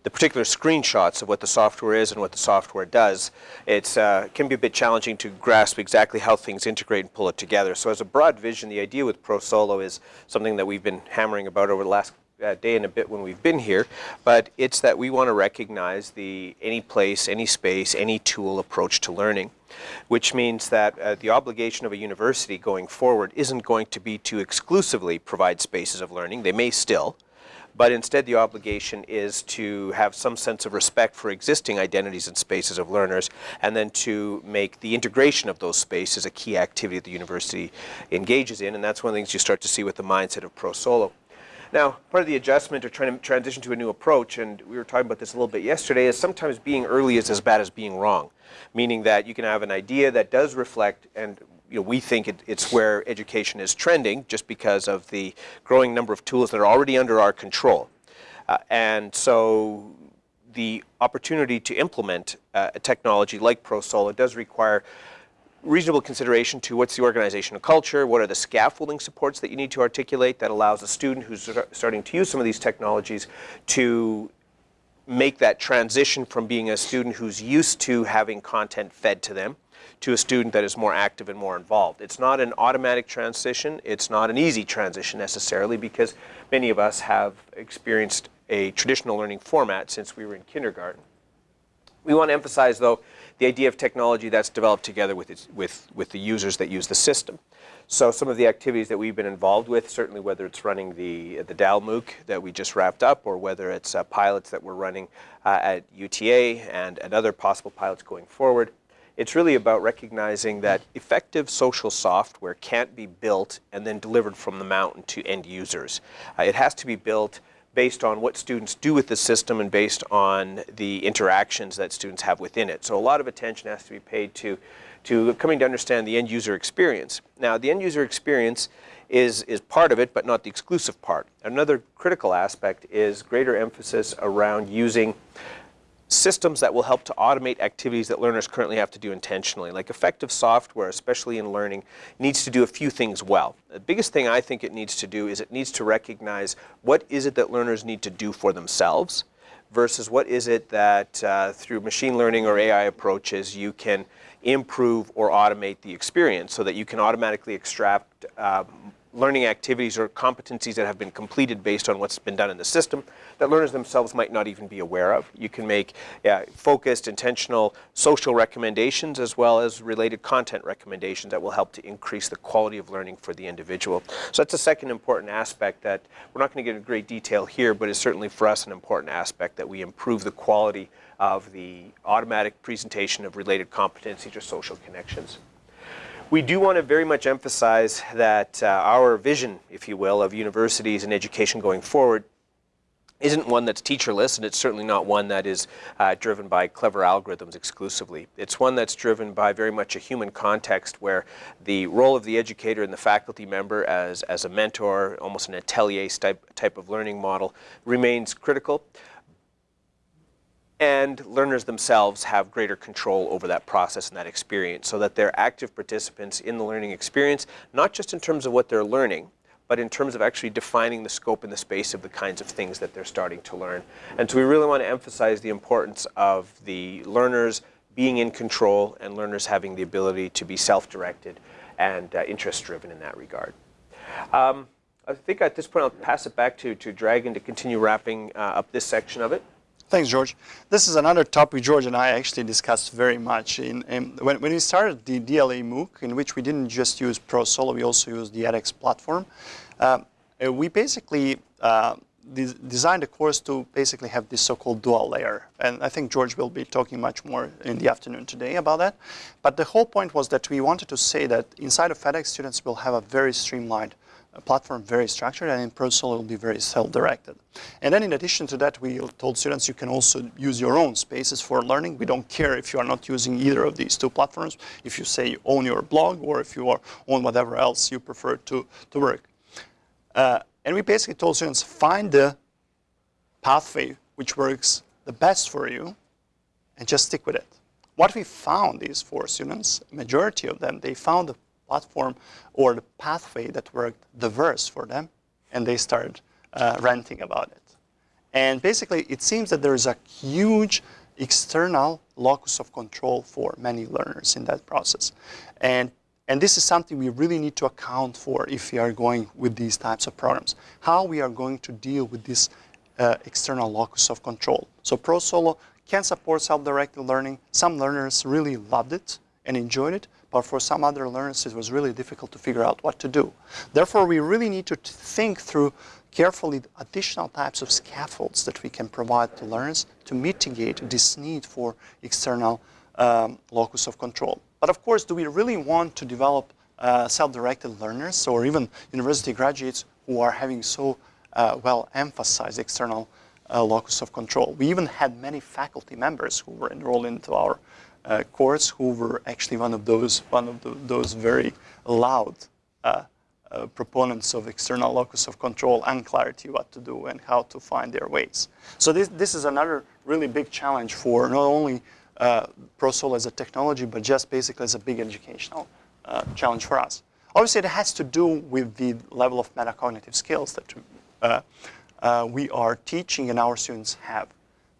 the particular screenshots of what the software is and what the software does, it uh, can be a bit challenging to grasp exactly how things integrate and pull it together. So as a broad vision, the idea with ProSolo is something that we've been hammering about over the last uh, day and a bit when we've been here, but it's that we want to recognize the any place, any space, any tool approach to learning, which means that uh, the obligation of a university going forward isn't going to be to exclusively provide spaces of learning. They may still, but instead the obligation is to have some sense of respect for existing identities and spaces of learners and then to make the integration of those spaces a key activity that the university engages in and that's one of the things you start to see with the mindset of ProSolo. Now, part of the adjustment or trying to transition to a new approach, and we were talking about this a little bit yesterday, is sometimes being early is as bad as being wrong. Meaning that you can have an idea that does reflect, and you know, we think it, it's where education is trending just because of the growing number of tools that are already under our control. Uh, and so the opportunity to implement uh, a technology like ProSolo does require reasonable consideration to what's the organizational culture, what are the scaffolding supports that you need to articulate that allows a student who's starting to use some of these technologies to make that transition from being a student who's used to having content fed to them to a student that is more active and more involved. It's not an automatic transition. It's not an easy transition necessarily because many of us have experienced a traditional learning format since we were in kindergarten. We want to emphasize, though, the idea of technology that's developed together with, its, with, with the users that use the system. So some of the activities that we've been involved with, certainly whether it's running the, the DAL MOOC that we just wrapped up or whether it's uh, pilots that we're running uh, at UTA and, and other possible pilots going forward, it's really about recognizing that effective social software can't be built and then delivered from the mountain to end users. Uh, it has to be built based on what students do with the system and based on the interactions that students have within it. So a lot of attention has to be paid to, to coming to understand the end user experience. Now the end user experience is, is part of it, but not the exclusive part. Another critical aspect is greater emphasis around using systems that will help to automate activities that learners currently have to do intentionally. Like effective software, especially in learning, needs to do a few things well. The biggest thing I think it needs to do is it needs to recognize what is it that learners need to do for themselves versus what is it that uh, through machine learning or AI approaches you can improve or automate the experience so that you can automatically extract uh, learning activities or competencies that have been completed based on what's been done in the system that learners themselves might not even be aware of. You can make yeah, focused, intentional social recommendations as well as related content recommendations that will help to increase the quality of learning for the individual. So that's a second important aspect that we're not going to get into great detail here, but is certainly for us an important aspect that we improve the quality of the automatic presentation of related competencies or social connections. We do want to very much emphasize that uh, our vision, if you will, of universities and education going forward isn't one that's teacherless, and it's certainly not one that is uh, driven by clever algorithms exclusively. It's one that's driven by very much a human context where the role of the educator and the faculty member as, as a mentor, almost an atelier type, type of learning model, remains critical and learners themselves have greater control over that process and that experience so that they're active participants in the learning experience, not just in terms of what they're learning, but in terms of actually defining the scope and the space of the kinds of things that they're starting to learn. And so we really want to emphasize the importance of the learners being in control and learners having the ability to be self-directed and uh, interest-driven in that regard. Um, I think at this point I'll pass it back to, to Dragan to continue wrapping uh, up this section of it. Thanks, George. This is another topic George and I actually discussed very much. In, in when, when, we started the DLA MOOC, in which we didn't just use ProSolo, we also used the edX platform, uh, we basically uh, de designed the course to basically have this so-called dual layer. And I think George will be talking much more in the afternoon today about that. But the whole point was that we wanted to say that inside of edX, students will have a very streamlined platform very structured and in ProSolo will be very self-directed. And then in addition to that, we told students you can also use your own spaces for learning. We don't care if you are not using either of these two platforms, if you say you own your blog or if you are on whatever else you prefer to, to work. Uh, and we basically told students, find the pathway which works the best for you and just stick with it. What we found is for students, majority of them, they found the platform or the pathway that worked diverse for them, and they started uh, ranting about it. And basically, it seems that there is a huge external locus of control for many learners in that process. And And this is something we really need to account for if we are going with these types of programs. How we are going to deal with this uh, external locus of control. So ProSolo can support self-directed learning. Some learners really loved it and enjoyed it, but for some other learners it was really difficult to figure out what to do. Therefore, we really need to think through carefully additional types of scaffolds that we can provide to learners to mitigate this need for external um, locus of control. But of course, do we really want to develop uh, self-directed learners or even university graduates who are having so uh, well emphasized external uh, locus of control? We even had many faculty members who were enrolled into our uh, course who were actually one of those, one of the, those very loud uh, uh, proponents of external locus of control and clarity what to do and how to find their ways. So this, this is another really big challenge for not only uh, ProSolo as a technology, but just basically as a big educational uh, challenge for us. Obviously, it has to do with the level of metacognitive skills that uh, uh, we are teaching and our students have.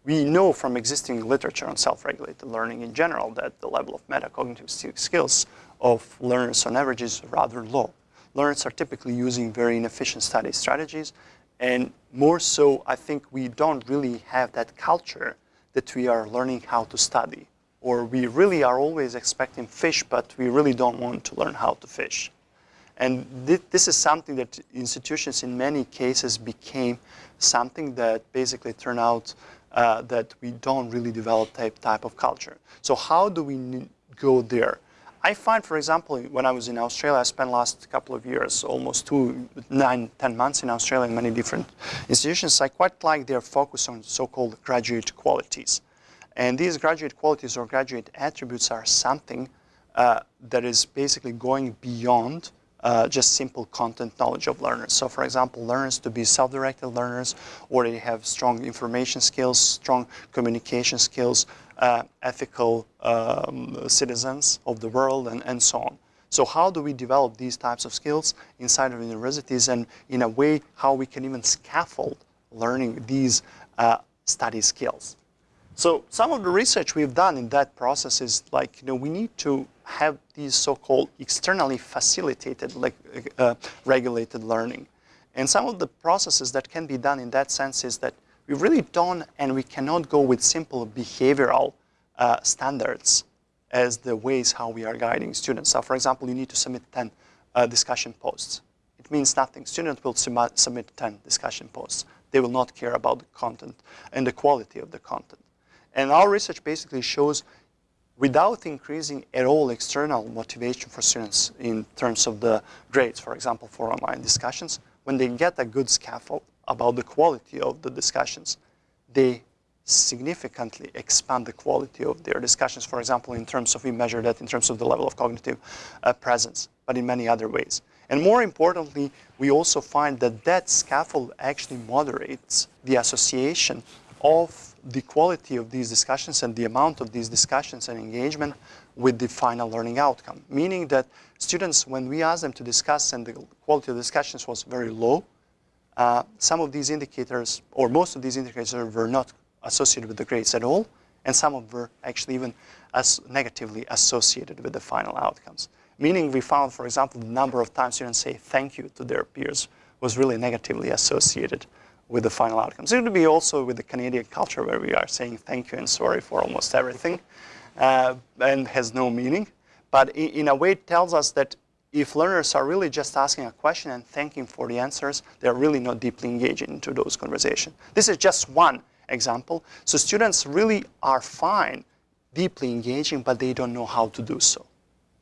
We know from existing literature on self-regulated learning in general that the level of metacognitive skills of learners on average is rather low. Learners are typically using very inefficient study strategies and more so, I think we don't really have that culture that we are learning how to study. Or we really are always expecting fish, but we really don't want to learn how to fish. And th this is something that institutions in many cases became something that basically turned out uh, that we don't really develop that type of culture. So how do we go there? I find, for example, when I was in Australia, I spent last couple of years, almost two, nine, ten months in Australia in many different institutions. I quite like their focus on so-called graduate qualities. And these graduate qualities or graduate attributes are something uh, that is basically going beyond uh, just simple content knowledge of learners. So for example, learners to be self-directed learners, or they have strong information skills, strong communication skills, uh, ethical um, citizens of the world, and, and so on. So how do we develop these types of skills inside of universities and in a way how we can even scaffold learning these uh, study skills? So some of the research we've done in that process is like, you know, we need to have these so-called externally facilitated like, uh, regulated learning. And some of the processes that can be done in that sense is that we really don't and we cannot go with simple behavioral uh, standards as the ways how we are guiding students. So for example, you need to submit 10 uh, discussion posts. It means nothing. Students will submit 10 discussion posts. They will not care about the content and the quality of the content. And our research basically shows without increasing at all external motivation for students in terms of the grades, for example, for online discussions, when they get a good scaffold about the quality of the discussions, they significantly expand the quality of their discussions. For example, in terms of, we measure that in terms of the level of cognitive uh, presence, but in many other ways. And more importantly, we also find that that scaffold actually moderates the association of the quality of these discussions and the amount of these discussions and engagement with the final learning outcome. Meaning that students, when we asked them to discuss and the quality of discussions was very low, uh, some of these indicators, or most of these indicators were not associated with the grades at all, and some of were actually even as negatively associated with the final outcomes. Meaning we found, for example, the number of times students say thank you to their peers was really negatively associated with the final outcomes. It would be also with the Canadian culture where we are saying thank you and sorry for almost everything uh, and has no meaning. But in, in, a way it tells us that if learners are really just asking a question and thanking for the answers, they're really not deeply engaging into those conversations. This is just one example. So students really are fine deeply engaging, but they don't know how to do so.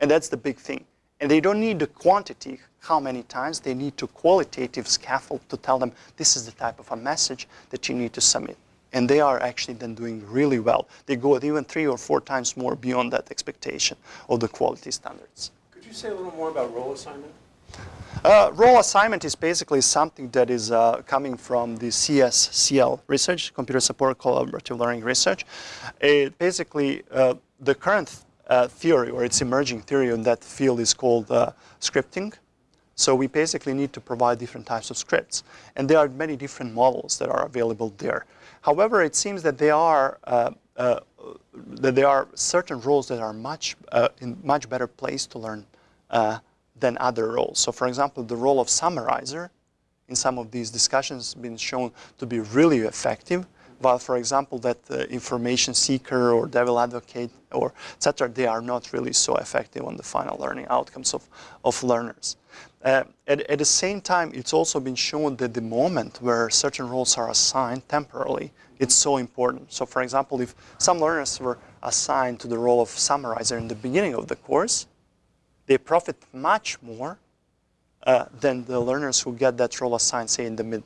And that's the big thing. And they don't need the quantity, how many times, they need to qualitative scaffold to tell them this is the type of a message that you need to submit. And they are actually then doing really well. They go even three or four times more beyond that expectation of the quality standards. Could you say a little more about role assignment? Uh, role assignment is basically something that is uh, coming from the CSCL research, Computer Support Collaborative Learning Research. It basically, uh, the current uh, theory or its emerging theory in that field is called uh, scripting. So we basically need to provide different types of scripts. And there are many different models that are available there. However, it seems that there are, uh, uh that there are certain roles that are much, uh, in much better place to learn than other roles. So for example, the role of summarizer in some of these discussions has been shown to be really effective, while for example that uh, information seeker or devil advocate or etc. they are not really so effective on the final learning outcomes of, of learners. Uh, at, at the same time, it's also been shown that the moment where certain roles are assigned temporarily, it's so important. So for example, if some learners were assigned to the role of summarizer in the beginning of the course, they profit much more uh, than the learners who get that role assigned, say, in the mid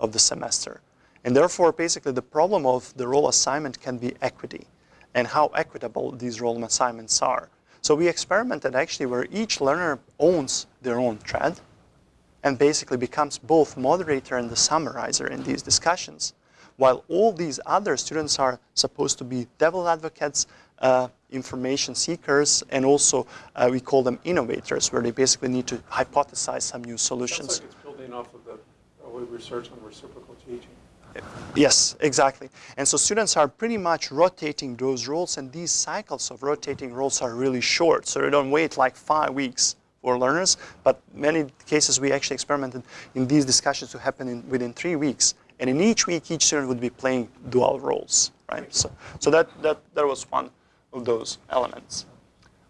of the semester. And therefore, basically, the problem of the role assignment can be equity and how equitable these role assignments are. So we experimented actually where each learner owns their own thread and basically becomes both moderator and the summarizer in these discussions, while all these other students are supposed to be devil advocates, uh, information seekers, and also uh, we call them innovators, where they basically need to hypothesize some new solutions. Sounds like it's building off of the early research on reciprocal teaching. Yes, exactly. And so students are pretty much rotating those roles, and these cycles of rotating roles are really short. So they don't wait like five weeks for learners, but many cases we actually experimented in these discussions to happen in, within three weeks. And in each week, each student would be playing dual roles, right? So, so that, that, that was one of those elements.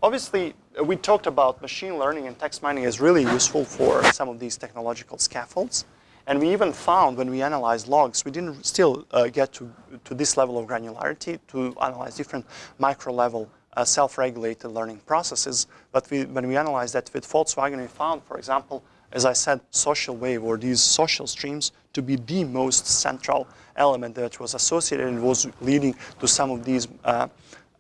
Obviously, we talked about machine learning and text mining is really useful for some of these technological scaffolds. And we even found when we analyzed logs, we didn't still uh, get to, to this level of granularity to analyze different micro level uh, self-regulated learning processes. But we, when we analyzed that with Volkswagen, we found, for example, as I said, social wave or these social streams to be the most central element that was associated and was leading to some of these uh,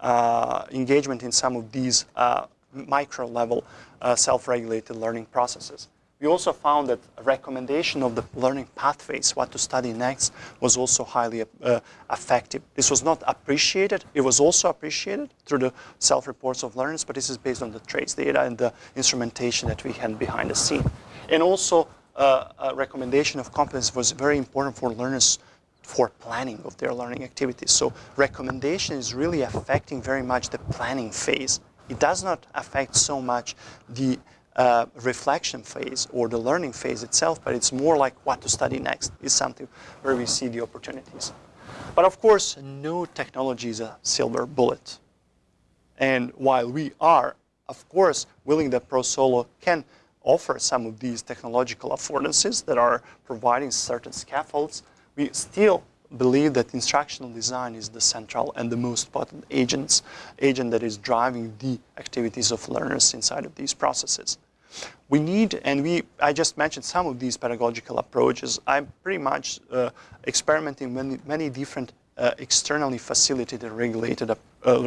uh, engagement in some of these uh, micro level uh, self-regulated learning processes. We also found that recommendation of the learning pathways, what to study next, was also highly uh, effective. This was not appreciated. It was also appreciated through the self-reports of learners, but this is based on the trace data and the instrumentation that we had behind the scene. And also, uh, a recommendation of competence was very important for learners for planning of their learning activities. So recommendation is really affecting very much the planning phase. It does not affect so much the uh, reflection phase or the learning phase itself, but it's more like what to study next is something where we see the opportunities. But of course, no technology is a silver bullet. And while we are, of course, willing that ProSolo can offer some of these technological affordances that are providing certain scaffolds, we still believe that instructional design is the central and the most potent agents, agent that is driving the activities of learners inside of these processes. We need, and we, I just mentioned some of these pedagogical approaches. I'm pretty much uh, experimenting many, many different uh, externally facilitated regulated uh,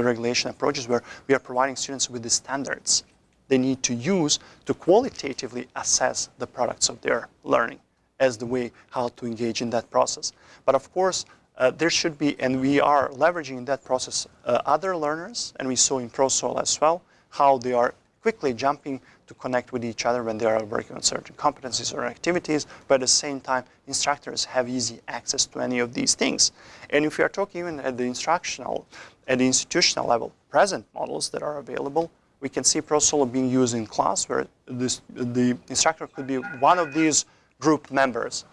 regulation approaches where we are providing students with the standards they need to use to qualitatively assess the products of their learning as the way how to engage in that process. But of course, uh, there should be, and we are leveraging in that process uh, other learners, and we saw in ProSol as well, how they are quickly jumping to connect with each other when they are working on certain competencies or activities, but at the same time, instructors have easy access to any of these things. And if we are talking even at the instructional, at the institutional level, present models that are available, we can see ProSolo being used in class where this, the instructor could be one of these group members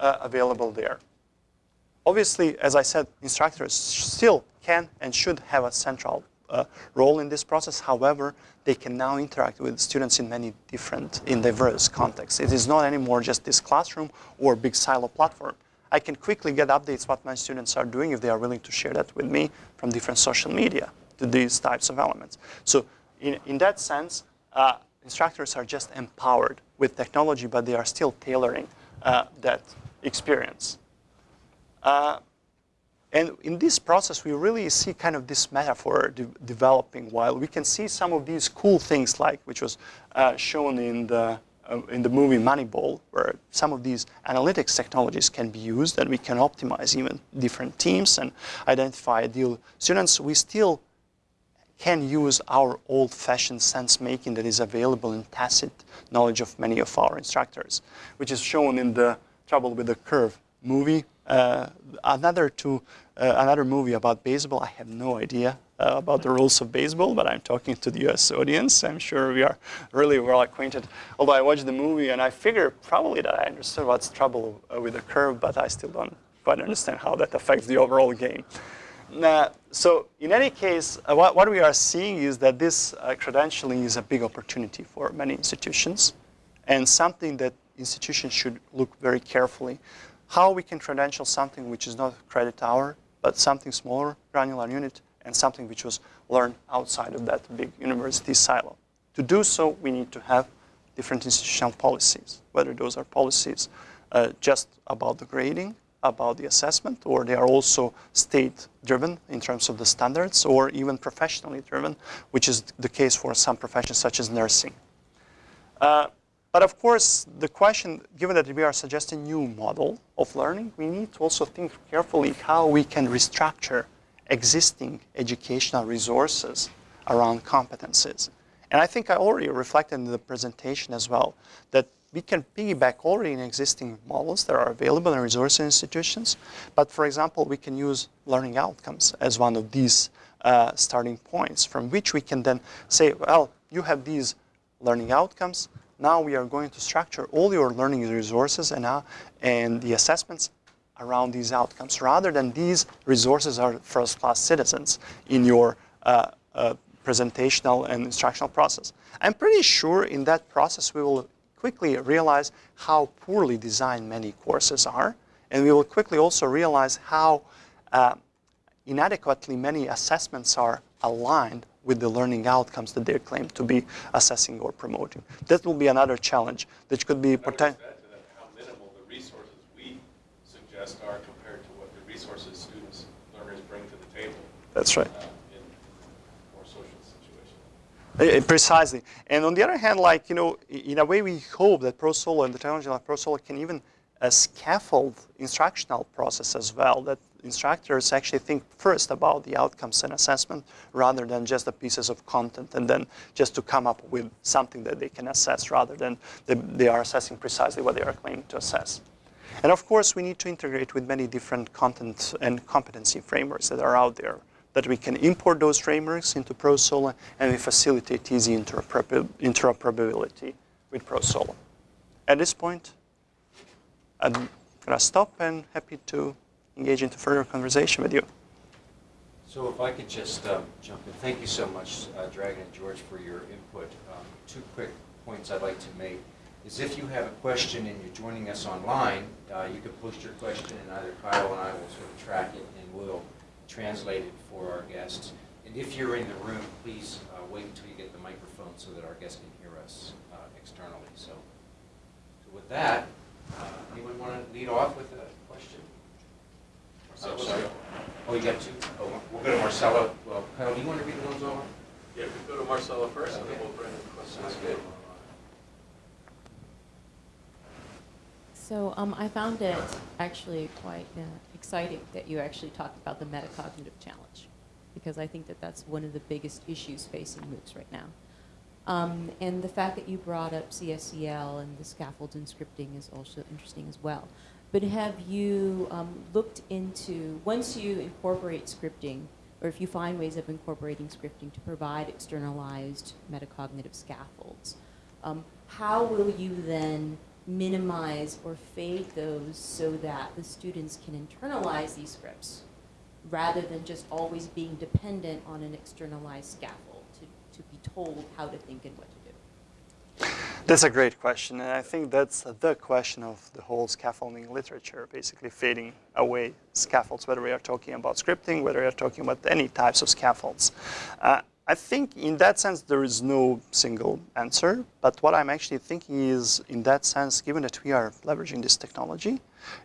uh, available there. Obviously, as I said, instructors still can and should have a central uh, role in this process. However, they can now interact with students in many different, in diverse contexts. It is not anymore just this classroom or big silo platform. I can quickly get updates what my students are doing if they are willing to share that with me from different social media to these types of elements. So in, in that sense, uh, instructors are just empowered with technology, but they are still tailoring uh, that experience. Uh, and in this process, we really see kind of this metaphor de developing while we can see some of these cool things like, which was uh, shown in the, uh, in the movie Moneyball, where some of these analytics technologies can be used and we can optimize even different teams and identify ideal students. We still can use our old-fashioned sense-making that is available in tacit knowledge of many of our instructors, which is shown in the Trouble with the Curve movie. Uh, another, two, uh, another movie about baseball, I have no idea uh, about the rules of baseball, but I'm talking to the US audience. I'm sure we are really well acquainted. Although I watched the movie and I figure probably that I understood what's trouble with the curve, but I still don't quite understand how that affects the overall game. So in any case, uh, what, what we are seeing is that this uh, credentialing is a big opportunity for many institutions and something that institutions should look very carefully. How we can credential something which is not credit hour, but something smaller, granular unit, and something which was learned outside of that big university silo. To do so, we need to have different institutional policies, whether those are policies uh, just about the grading, about the assessment, or they are also state-driven in terms of the standards, or even professionally driven, which is the case for some professions such as nursing. Uh, but of course, the question, given that we are suggesting new model of learning, we need to also think carefully how we can restructure existing educational resources around competencies. And I think I already reflected in the presentation as well that we can piggyback already in existing models that are available in resource institutions. But for example, we can use learning outcomes as one of these uh, starting points from which we can then say, well, you have these learning outcomes, now we are going to structure all your learning resources and, uh, and the assessments around these outcomes rather than these resources are first-class citizens in your uh, uh, presentational and instructional process. I'm pretty sure in that process we will quickly realize how poorly designed many courses are and we will quickly also realize how uh, inadequately many assessments are aligned with the learning outcomes that they claim to be assessing or promoting. That will be another challenge that could be potential. add to that how minimal the resources we suggest are compared to what the resources students, learners bring to the table That's right. uh, in more social situations. Eh, eh, Precisely. And on the other hand, like, you know, in a way we hope that ProSolo and the technology like ProSolo can even uh, scaffold instructional process as well, that instructors actually think first about the outcomes and assessment rather than just the pieces of content and then just to come up with something that they can assess rather than they, they are assessing precisely what they are claiming to assess. And of course, we need to integrate with many different content and competency frameworks that are out there, that we can import those frameworks into ProSolo and we facilitate easy interoperability with ProSolo. At this point, I'm gonna stop and happy to engage into further conversation with you. So if I could just um, jump in, thank you so much, uh, Dragan and George, for your input. Um, Two quick points I'd like to make is if you have a question and you're joining us online, uh, you can post your question and either Kyle and I will sort of track it and we'll translate it for our guests. And if you're in the room, please uh, wait until you get the microphone so that our guests can hear us uh, externally. So so with that, uh, anyone want to lead off with a question? Marcelo, Oh, sorry. Oh, you got two? Oh, we'll go to Marcella. Well, Kyle, do you want to read the ones over? Yeah, we go to Marcelo first, and then we'll bring in questions. Sounds good. So um, I found it actually quite uh, exciting that you actually talked about the metacognitive challenge, because I think that that's one of the biggest issues facing MOOCs right now. Um, and the fact that you brought up CSCL and the scaffolds and scripting is also interesting as well. But have you um, looked into, once you incorporate scripting, or if you find ways of incorporating scripting to provide externalized metacognitive scaffolds, um, how will you then minimize or fade those so that the students can internalize these scripts rather than just always being dependent on an externalized scaffold to, to be told how to think and what? That's a great question, and I think that's the question of the whole scaffolding literature, basically fading away scaffolds, whether we are talking about scripting, whether we are talking about any types of scaffolds. Uh, I think in that sense there is no single answer, but what I'm actually thinking is, in that sense, given that we are leveraging this technology,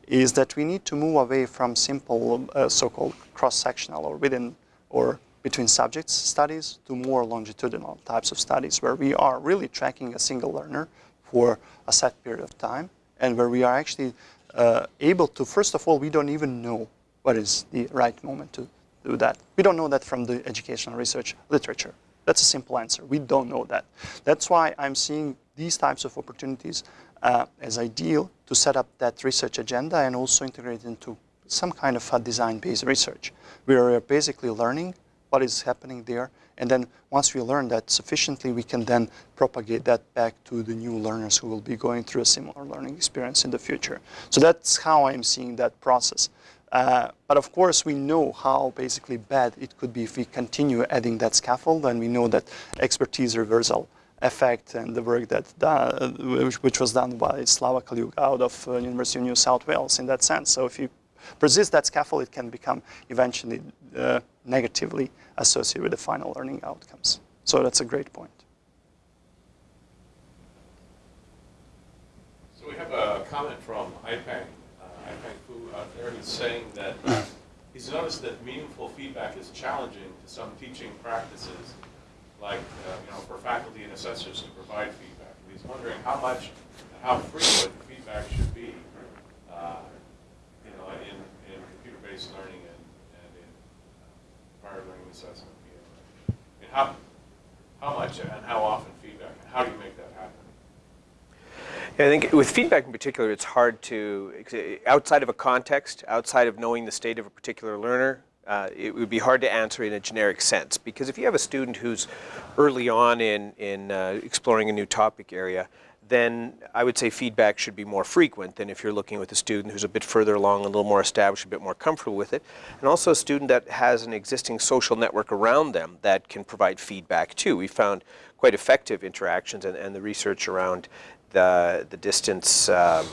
is that we need to move away from simple uh, so-called cross-sectional or within or between subjects studies to more longitudinal types of studies where we are really tracking a single learner for a set period of time and where we are actually uh, able to, first of all, we don't even know what is the right moment to do that. We don't know that from the educational research literature. That's a simple answer. We don't know that. That's why I'm seeing these types of opportunities uh, as ideal to set up that research agenda and also integrate into some kind of a design-based research where we are basically learning what is happening there. And then once we learn that sufficiently, we can then propagate that back to the new learners who will be going through a similar learning experience in the future. So that's how I'm seeing that process. Uh, but of course, we know how basically bad it could be if we continue adding that scaffold, and we know that expertise reversal effect and the work that da- which, which was done by Slava Kalyuga out of uh, University of New South Wales in that sense. So if you persist that scaffold, it can become eventually uh, negatively associated with the final learning outcomes. So that's a great point. So we have a comment from Ipeng, uh, Ipeng Fu out there who's saying that he's noticed that meaningful feedback is challenging to some teaching practices, like, uh, you know, for faculty and assessors to provide feedback. He's wondering how much and how frequent feedback should be, uh, you know, in, in computer-based learning and, and in uh, prior learning assessment. I mean, how, how much and how often feedback, and how do you make that happen? Yeah, I think with feedback in particular, it's hard to, outside of a context, outside of knowing the state of a particular learner, uh, it would be hard to answer in a generic sense. Because if you have a student who's early on in, in uh, exploring a new topic area, then I would say feedback should be more frequent than if you're looking with a student who's a bit further along, a little more established, a bit more comfortable with it. And also a student that has an existing social network around them that can provide feedback too. We found quite effective interactions and, and the research around the, the distance, um,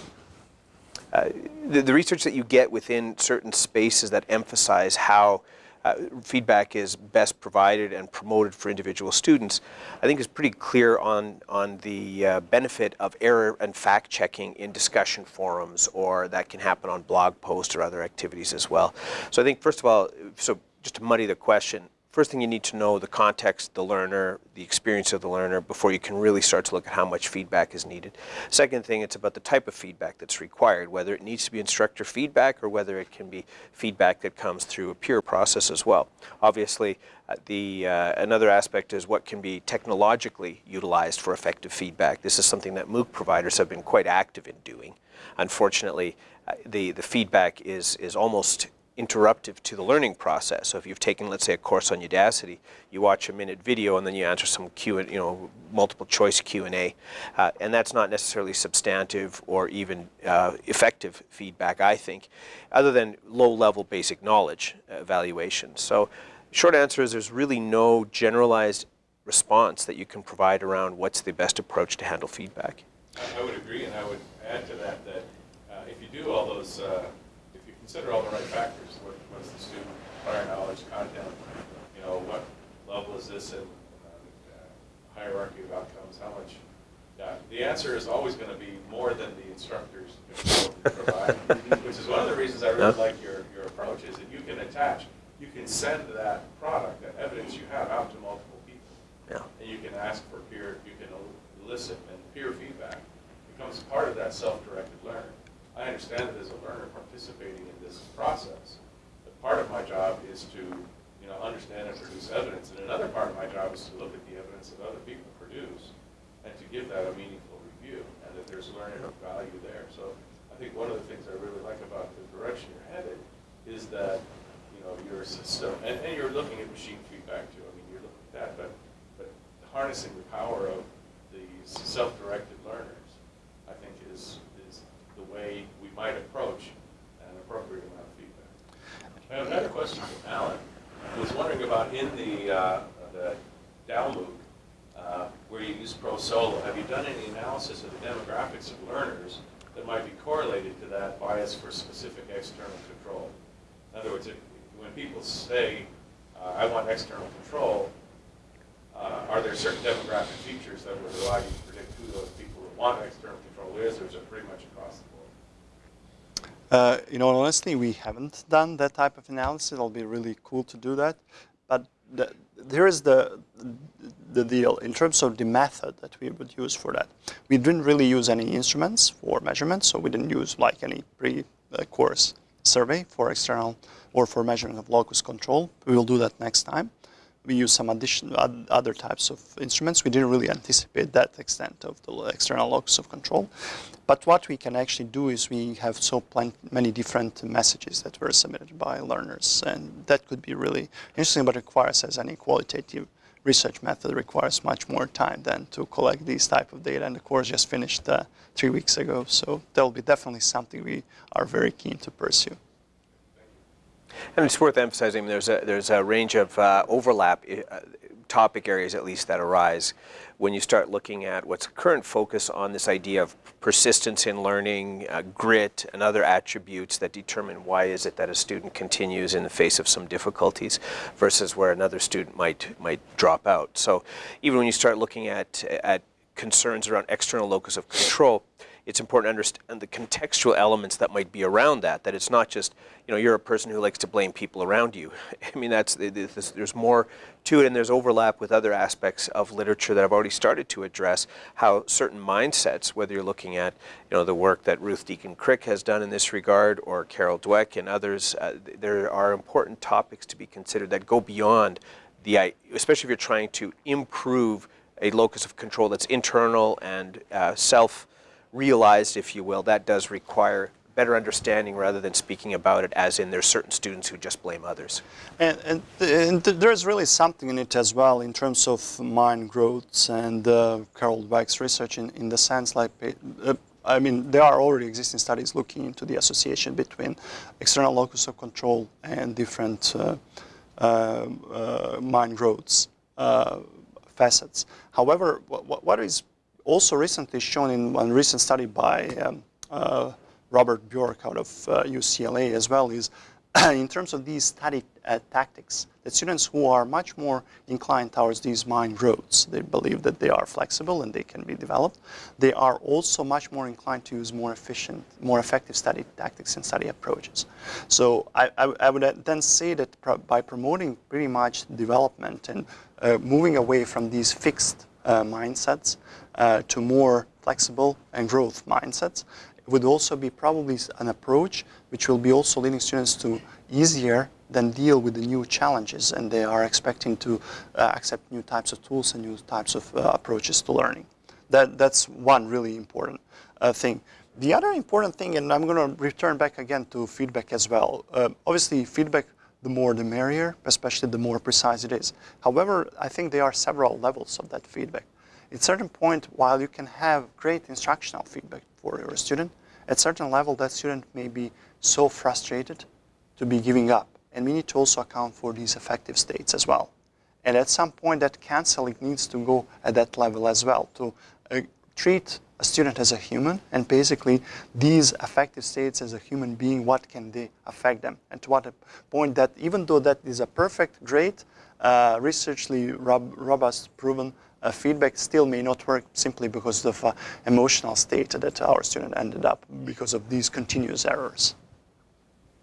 uh, the, the research that you get within certain spaces that emphasize how uh, feedback is best provided and promoted for individual students, I think is pretty clear on, on the uh, benefit of error and fact checking in discussion forums or that can happen on blog posts or other activities as well. So I think first of all, so just to muddy the question, first thing you need to know the context, the learner, the experience of the learner before you can really start to look at how much feedback is needed. Second thing, it's about the type of feedback that's required, whether it needs to be instructor feedback or whether it can be feedback that comes through a peer process as well. Obviously, uh, the uh, another aspect is what can be technologically utilized for effective feedback. This is something that MOOC providers have been quite active in doing. Unfortunately, uh, the, the feedback is, is almost interruptive to the learning process. So if you've taken, let's say, a course on Udacity, you watch a minute video and then you answer some Q, you know, multiple choice Q and A, uh, and that's not necessarily substantive or even uh, effective feedback, I think, other than low-level basic knowledge evaluation. So, short answer is there's really no generalized response that you can provide around what's the best approach to handle feedback. I would agree, and I would add to that that uh, if you do all those, uh, consider all the right factors, what, what's the student prior knowledge, content, you know, what level is this in uh, hierarchy of outcomes, how much, yeah, the answer is always going to be more than the instructors can provide, which is one of the reasons I really like your, your approach, is that you can attach, you can send that product, that evidence you have out to multiple people. Yeah. And you can ask for peer, you can elicit and peer feedback becomes part of that self-directed learning. I understand that as a learner participating in this process, part of my job is to, you know, understand and produce evidence. And another part of my job is to look at the evidence that other people produce and to give that a meaningful review and that there's learning value there. So I think one of the things I really like about the direction you're headed is that, you know, your system, and, and you're looking at machine feedback too. I mean, you're looking at that, but, but harnessing the power of these self-directed learners, I think is, is the way we might approach an appropriate amount of feedback. I have another question from Alan. I was wondering about in the, uh, the DAO uh, where you use ProSolo, have you done any analysis of the demographics of learners that might be correlated to that bias for specific external control? In other words, if, when people say, uh, I want external control, uh, are there certain demographic features that would allow you to predict who those people who want external control is, or is it pretty much across the board? Uh, you know, honestly, we haven't done that type of analysis. It'll be really cool to do that. But the, here is the, the deal in terms of the method that we would use for that. We didn't really use any instruments for measurements, so we didn't use like any pre-course survey for external or for measurement of locus control. We will do that next time. we use some additional oth- other types of instruments. We didn't really anticipate that extent of the external locus of control. But what we can actually do is we have so many different messages that were submitted by learners, and that could be really interesting, but requires, as any qualitative research method, requires much more time than to collect these type of data. And the course just finished uh, three weeks ago, so that will be definitely something we are very keen to pursue. And it's worth emphasizing there's a, there's a range of uh, overlap, uh, topic areas at least, that arise when you start looking at what's current focus on this idea of persistence in learning, uh, grit, and other attributes that determine why is it that a student continues in the face of some difficulties versus where another student might, might drop out. So even when you start looking at, at concerns around external locus of control, it's important to understand the contextual elements that might be around that. That it's not just, you know, you're a person who likes to blame people around you. I mean, that's there's more to it, and there's overlap with other aspects of literature that I've already started to address. How certain mindsets, whether you're looking at, you know, the work that Ruth Deakin Crick has done in this regard, or Carol Dweck and others, uh, there are important topics to be considered that go beyond the, especially if you're trying to improve a locus of control that's internal and uh, self realized, if you will, that does require better understanding rather than speaking about it as in there's certain students who just blame others. And, and, and there's really something in it as well in terms of mind growths and uh, Carol Dweck's research in, in the sense like, uh, I mean, there are already existing studies looking into the association between external locus of control and different uh, uh, uh mind growths uh, facets. However, what, what is also recently shown in one recent study by um, uh, Robert Bjork out of uh, UCLA as well is in terms of these study uh, tactics, that students who are much more inclined towards these mind roads, they believe that they are flexible and they can be developed. They are also much more inclined to use more efficient, more effective study tactics and study approaches. So I, I, I would then say that by promoting pretty much development and uh, moving away from these fixed uh, mindsets uh, to more flexible and growth mindsets It would also be probably an approach which will be also leading students to easier than deal with the new challenges and they are expecting to uh, accept new types of tools and new types of uh, approaches to learning. That, that's one really important uh, thing. The other important thing, and I'm going to return back again to feedback as well. Uh, obviously, feedback the more the merrier, especially the more precise it is. However, I think there are several levels of that feedback. At certain point, while you can have great instructional feedback for your student, at certain level, that student may be so frustrated to be giving up. And we need to also account for these affective states as well. And at some point, that counseling needs to go at that level as well, to uh, treat a student as a human, and basically these affective states as a human being, what can they affect them? And to what point that even though that is a perfect, great, uh, researchly rob robust, proven uh, feedback still may not work simply because of uh, emotional state that our student ended up because of these continuous errors.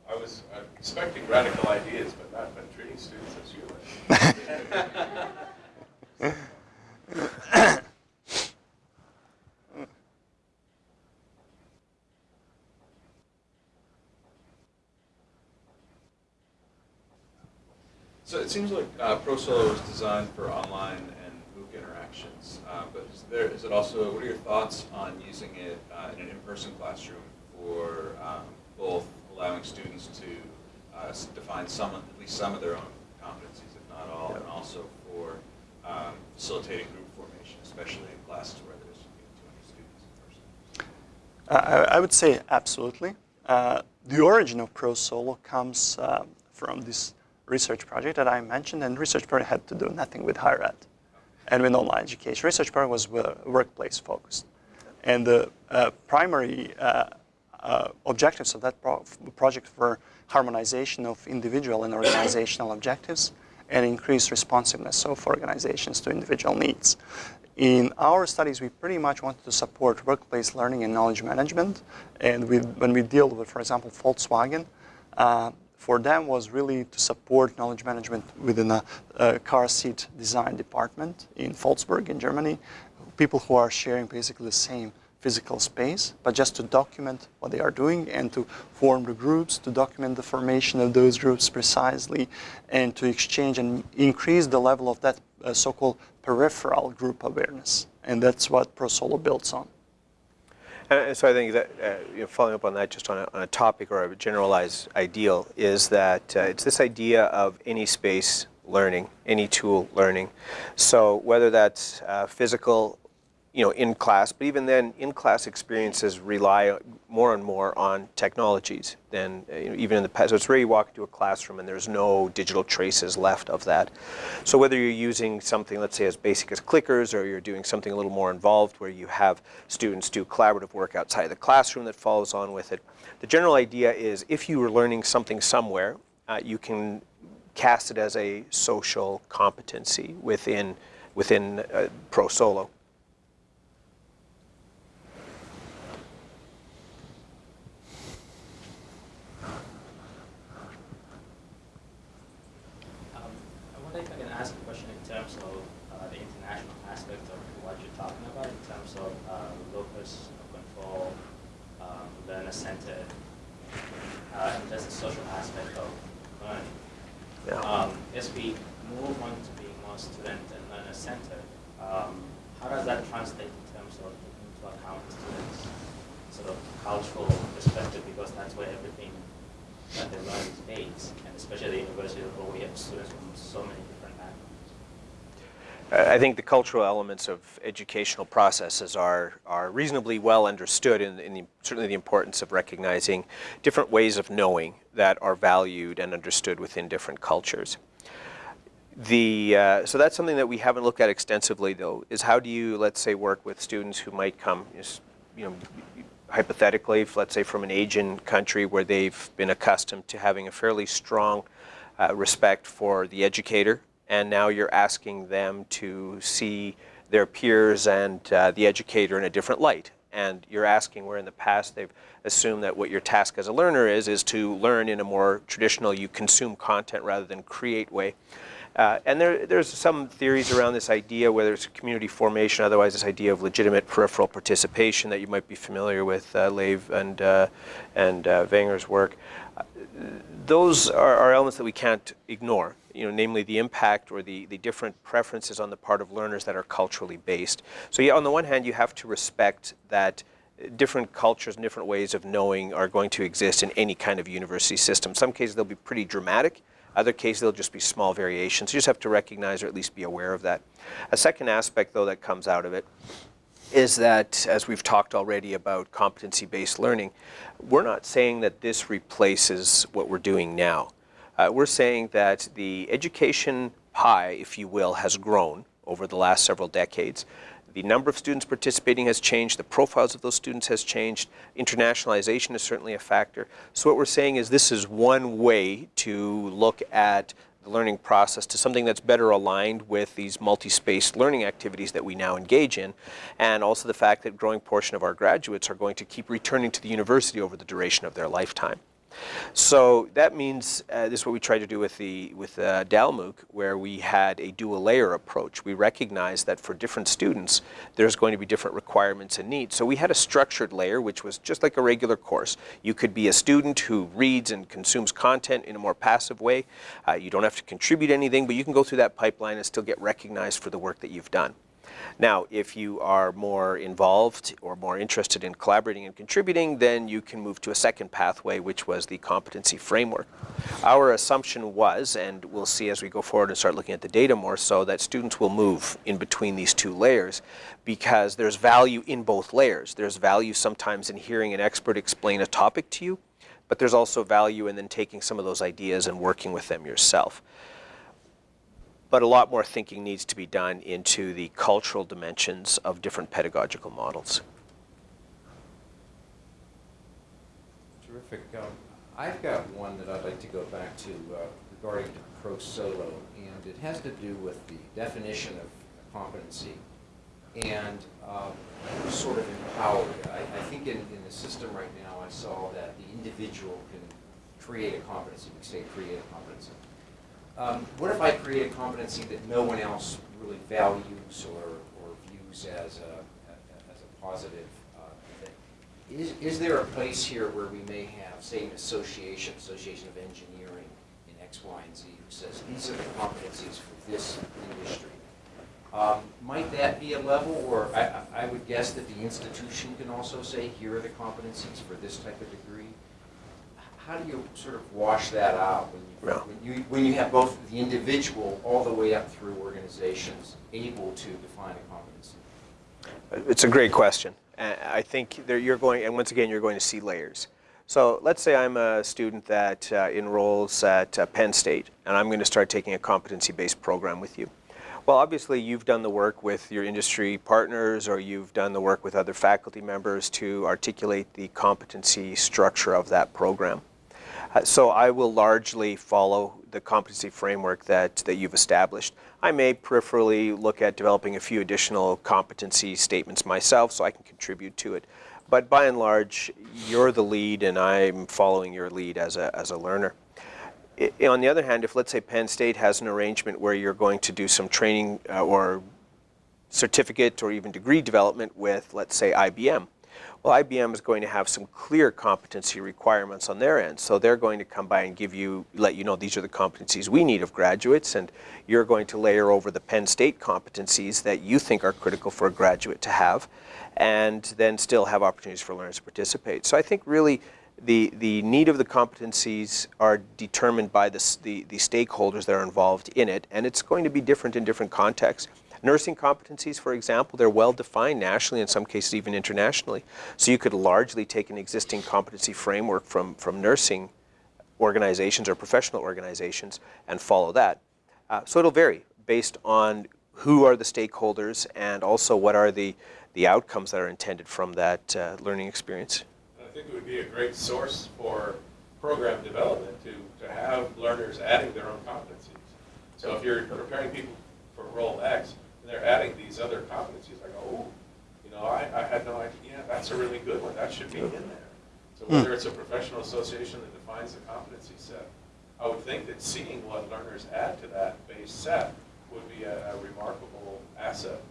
I was uh, expecting radical ideas, but not been treating students as human. So it seems like uh, ProSolo was designed for online and MOOC interactions, uh, but is there is it also? What are your thoughts on using it uh, in an in-person classroom for um, both allowing students to uh, define some, at least some of their own competencies, if not all, yeah. and also for um, facilitating group formation, especially in classes where there's 200 students in person? I, I would say absolutely. Uh, the origin of ProSolo comes um, from this research project that I mentioned, and research project had to do nothing with higher ed and with online education. Research program was workplace focused. And the uh, primary uh, uh, objectives of that pro project were harmonization of individual and organizational objectives and increased responsiveness of organizations to individual needs. In our studies, we pretty much wanted to support workplace learning and knowledge management. And we, when we deal with, for example, Volkswagen, uh, for them was really to support knowledge management within a, a car seat design department in Volkswagen in Germany, people who are sharing basically the same physical space, but just to document what they are doing and to form the groups, to document the formation of those groups precisely, and to exchange and increase the level of that uh, so-called peripheral group awareness. And that's what ProSolo builds on. And so I think that, uh, you know, following up on that, just on a, on a topic or a generalized ideal, is that uh, it's this idea of any space learning, any tool learning. So whether that's uh, physical, you know, in class, but even then, in-class experiences rely more and more on technologies than uh, you know, even in the past. So it's rare you walk into a classroom and there's no digital traces left of that. So whether you're using something, let's say, as basic as clickers, or you're doing something a little more involved, where you have students do collaborative work outside the classroom that follows on with it. The general idea is if you were learning something somewhere, uh, you can cast it as a social competency within within uh, ProSolo. Um, I wonder if I can ask a question in terms of uh, the international aspect of what you're talking about, in terms of uh, locus of control, um, learner-centered, uh, and just the social aspect of learning. Yeah. Um, as we move on to being more student and learner-centered, um, how does that translate in terms of taking into account students' sort of cultural perspective, because that's where everything that they learn is based, and especially at the university where we have students from so many different backgrounds. I think the cultural elements of educational processes are, are reasonably well understood in, in the, certainly the importance of recognizing different ways of knowing that are valued and understood within different cultures. The, uh, so that's something that we haven't looked at extensively though, is how do you, let's say, work with students who might come, you know, hypothetically, let's say from an Asian country where they've been accustomed to having a fairly strong uh, respect for the educator, and now you're asking them to see their peers and uh, the educator in a different light. And you're asking where in the past they've assumed that what your task as a learner is, is to learn in a more traditional, you consume content rather than create way. Uh, and there, there's some theories around this idea, whether it's community formation, otherwise this idea of legitimate peripheral participation that you might be familiar with, uh, Lave and, uh, and uh, Wenger's work. Uh, those are, are, elements that we can't ignore, you know, namely the impact or the, the different preferences on the part of learners that are culturally based. So yeah, on the one hand, you have to respect that different cultures and different ways of knowing are going to exist in any kind of university system. Some cases they'll be pretty dramatic, other cases, they'll just be small variations. You just have to recognize or at least be aware of that. A second aspect, though, that comes out of it is that, as we've talked already about competency-based learning, we're not saying that this replaces what we're doing now. Uh, we're saying that the education pie, if you will, has grown over the last several decades. The number of students participating has changed. The profiles of those students has changed. Internationalization is certainly a factor. So what we're saying is this is one way to look at the learning process to something that's better aligned with these multi-space learning activities that we now engage in, and also the fact that growing portion of our graduates are going to keep returning to the university over the duration of their lifetime. So that means, uh, this is what we tried to do with, the, with uh, DALMOOC, where we had a dual layer approach. We recognized that for different students, there's going to be different requirements and needs. So we had a structured layer, which was just like a regular course. You could be a student who reads and consumes content in a more passive way. Uh, you don't have to contribute anything, but you can go through that pipeline and still get recognized for the work that you've done. Now, if you are more involved or more interested in collaborating and contributing, then you can move to a second pathway, which was the competency framework. Our assumption was, and we'll see as we go forward and start looking at the data more so, that students will move in between these two layers because there's value in both layers. There's value sometimes in hearing an expert explain a topic to you, but there's also value in then taking some of those ideas and working with them yourself but a lot more thinking needs to be done into the cultural dimensions of different pedagogical models. Terrific. Um, I've got one that I'd like to go back to uh, regarding to ProSolo, and it has to do with the definition of competency and um, sort of empowered. I, I think in, in the system right now, I saw that the individual can create a competency. We say create a competency. Um, what if I create a competency that no one else really values or, or views as a, as a positive uh, Is, is there a place here where we may have, say, an association, Association of Engineering in X, Y, and Z, who says, these are the competencies for this industry? Um, Might that be a level, or I- I would guess that the institution can also say, here are the competencies for this type of degree? How do you sort of wash that out when you, Yeah. when you, when you have both the individual all the way up through organizations able to define a competency? It's a great question. I think there you're going, and once again, you're going to see layers. So let's say I'm a student that uh, enrolls at uh, Penn State, and I'm going to start taking a competency-based program with you. Well, obviously, you've done the work with your industry partners, or you've done the work with other faculty members to articulate the competency structure of that program. So I will largely follow the competency framework that, that you've established. I may peripherally look at developing a few additional competency statements myself so I can contribute to it. But by and large, you're the lead and I'm following your lead as a, as a learner. On the other hand, if let's say Penn State has an arrangement where you're going to do some training uh, or certificate or even degree development with, let's say, IBM. Well, IBM is going to have some clear competency requirements on their end. So they're going to come by and give you, let you know these are the competencies we need of graduates, and you're going to layer over the Penn State competencies that you think are critical for a graduate to have, and then still have opportunities for learners to participate. So I think really the, the need of the competencies are determined by the, the, the stakeholders that are involved in it, and it's going to be different in different contexts. Nursing competencies, for example, they're well defined nationally, in some cases even internationally. So you could largely take an existing competency framework from, from nursing organizations or professional organizations and follow that. Uh, so it'll vary based on who are the stakeholders and also what are the, the outcomes that are intended from that uh, learning experience. I think it would be a great source for program development to, to have learners adding their own competencies. So if you're preparing people for role X, and they're adding these other competencies, like, oh, you know, I, I had no idea, that's a really good one, that should be in there. So hmm. whether it's a professional association that defines the competency set, I would think that seeing what learners add to that base set would be a a remarkable asset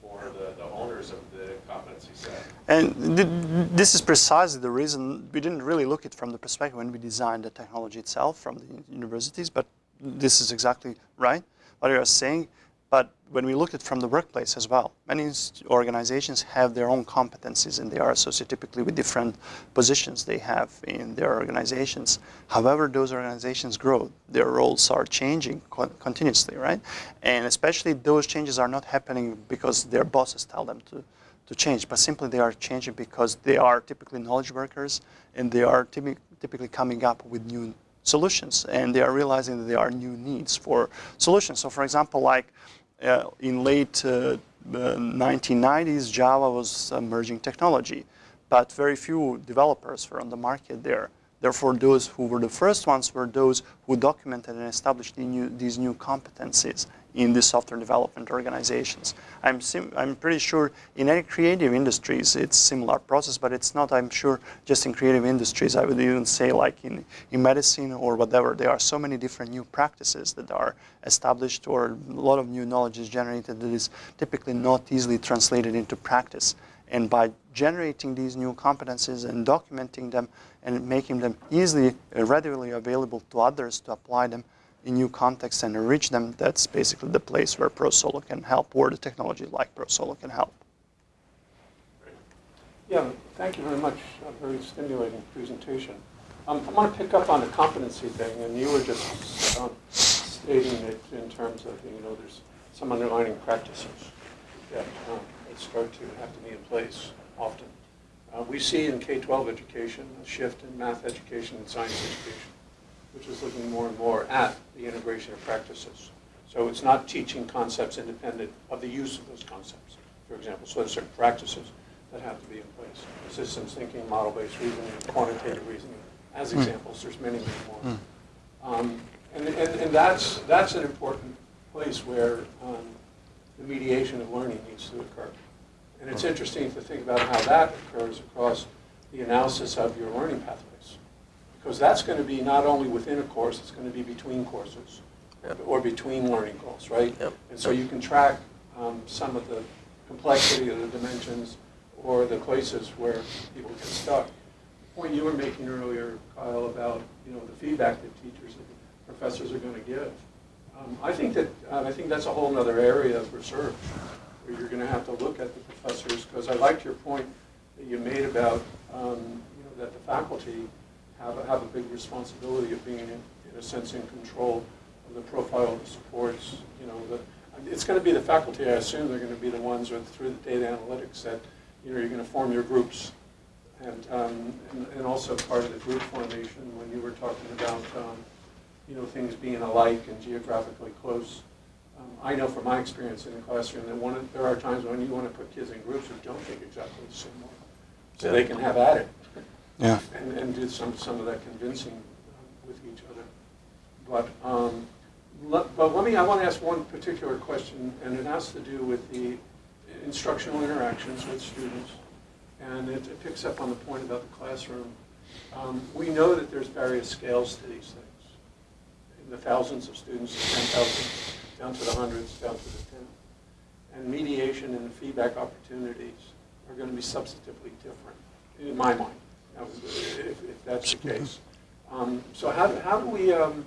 for the, the owners of the competency set. And th- this is precisely the reason we didn't really look at it from the perspective when we designed the technology itself from the universities, but this is exactly right, what you are saying. But when we look at from the workplace as well, many organizations have their own competencies and they are associated typically with different positions they have in their organizations. However, those organizations grow, their roles are changing co- continuously, right? And especially those changes are not happening because their bosses tell them to, to change, but simply they are changing because they are typically knowledge workers and they are typi- typically coming up with new solutions and they are realizing that there are new needs for solutions. So for example, like uh, in late uh, uh, 1990s, Java was emerging technology, but very few developers were on the market there. Therefore, those who were the first ones were those who documented and established the new, these new competencies in the software development organizations. I'm, I'm pretty sure in any creative industries it's similar process, but it's not, I'm sure, just in creative industries. I would even say like in, in medicine or whatever, there are so many different new practices that are established or a lot of new knowledge is generated that is typically not easily translated into practice. And by generating these new competencies and documenting them and making them easily, uh, readily available to others to apply them in new contexts and enrich them, that's basically the place where ProSolo can help, where the technology like ProSolo can help. Yeah, thank you very much. A very stimulating presentation. Um, I want to pick up on the competency thing, and you were just um, stating that in terms of, you know, there's some underlying practices that um, start to have to be in place often. Uh, We see in K-12 education a shift in math education and science education, which is looking more and more at the integration of practices. So it's not teaching concepts independent of the use of those concepts, for example. So there's certain practices that have to be in place. Systems thinking, model-based reasoning, quantitative reasoning, as examples, there's many, many more. Um, And, and, and that's, that's an important place where um, the mediation of learning needs to occur. And it's interesting to think about how that occurs across the analysis of your learning pathways. Because that's going to be not only within a course, it's going to be between courses or between learning goals, right? Yep. And so you can track um, some of the complexity of the dimensions or the places where people get stuck. The point you were making earlier, Kyle, about, you know, the feedback that teachers and professors are going to give. Um, I think that, uh, I think that's a whole other area of research, where you're going to have to look at the professors, because I liked your point that you made about, um, you know, that the faculty have, a- have a big responsibility of being, in in a sense, in control of the profile of the supports, you know, the, it's going to be the faculty, I assume, they're going to be the ones with, through the data analytics that, you know, you're going to form your groups. And, um, and, and also part of the group formation, when you were talking about, um, you know, things being alike and geographically close. Um, I know from my experience in the classroom that one, of- there are times when you want to put kids in groups who don't think exactly the same way. So they can have at it Yeah. and, and do some, some of that convincing with each other. But, um, let, but let me, I want to ask one particular question, and it has to do with the instructional interactions with students. And it, it picks up on the point about the classroom. Um, we know that there's various scales to these things. In the thousands of students, 10,000, down to the hundreds, down to the 10. And mediation and feedback opportunities are going to be substantively different, in my mind, if, if that's the case. Um, So how, do- how do we, um,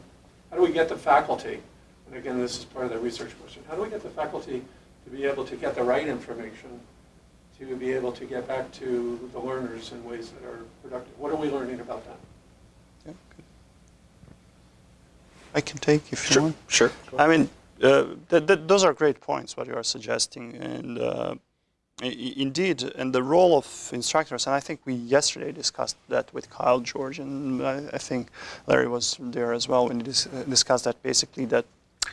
how do we get the faculty, and again, this is part of the research question, how do we get the faculty to be able to get the right information, to be able to get back to the learners in ways that are productive? What are we learning about that? Yeah, good. I can take if you Sure, want. sure. I mean, uh, th- th- those are great points what you are suggesting, and uh, i- i- indeed, and the role of instructors. And I think we yesterday discussed that with Kyle George, and I, think Larry was there as well when we dis- discussed that. Basically, that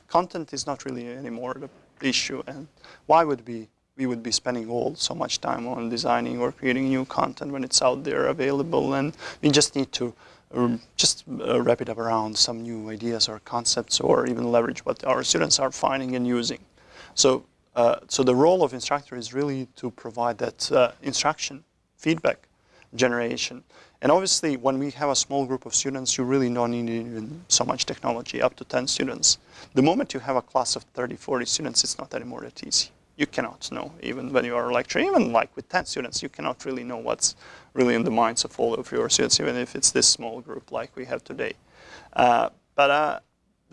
content is not really anymore the issue, and why would we we would be spending all so much time on designing or creating new content when it's out there available, and we just need to um, just uh, wrap it up around some new ideas or concepts or even leverage what our students are finding and using. So, uh, so the role of instructor is really to provide that uh, instruction, feedback generation. And obviously, when we have a small group of students, you really don't need even so much technology, up to 10 students. The moment you have a class of 30, 40 students, it's not anymore that easy. You cannot know, even when you are lecturing, even like with 10 students, you cannot really know what's really in the minds of all of your students, even if it's this small group like we have today. Uh, but uh,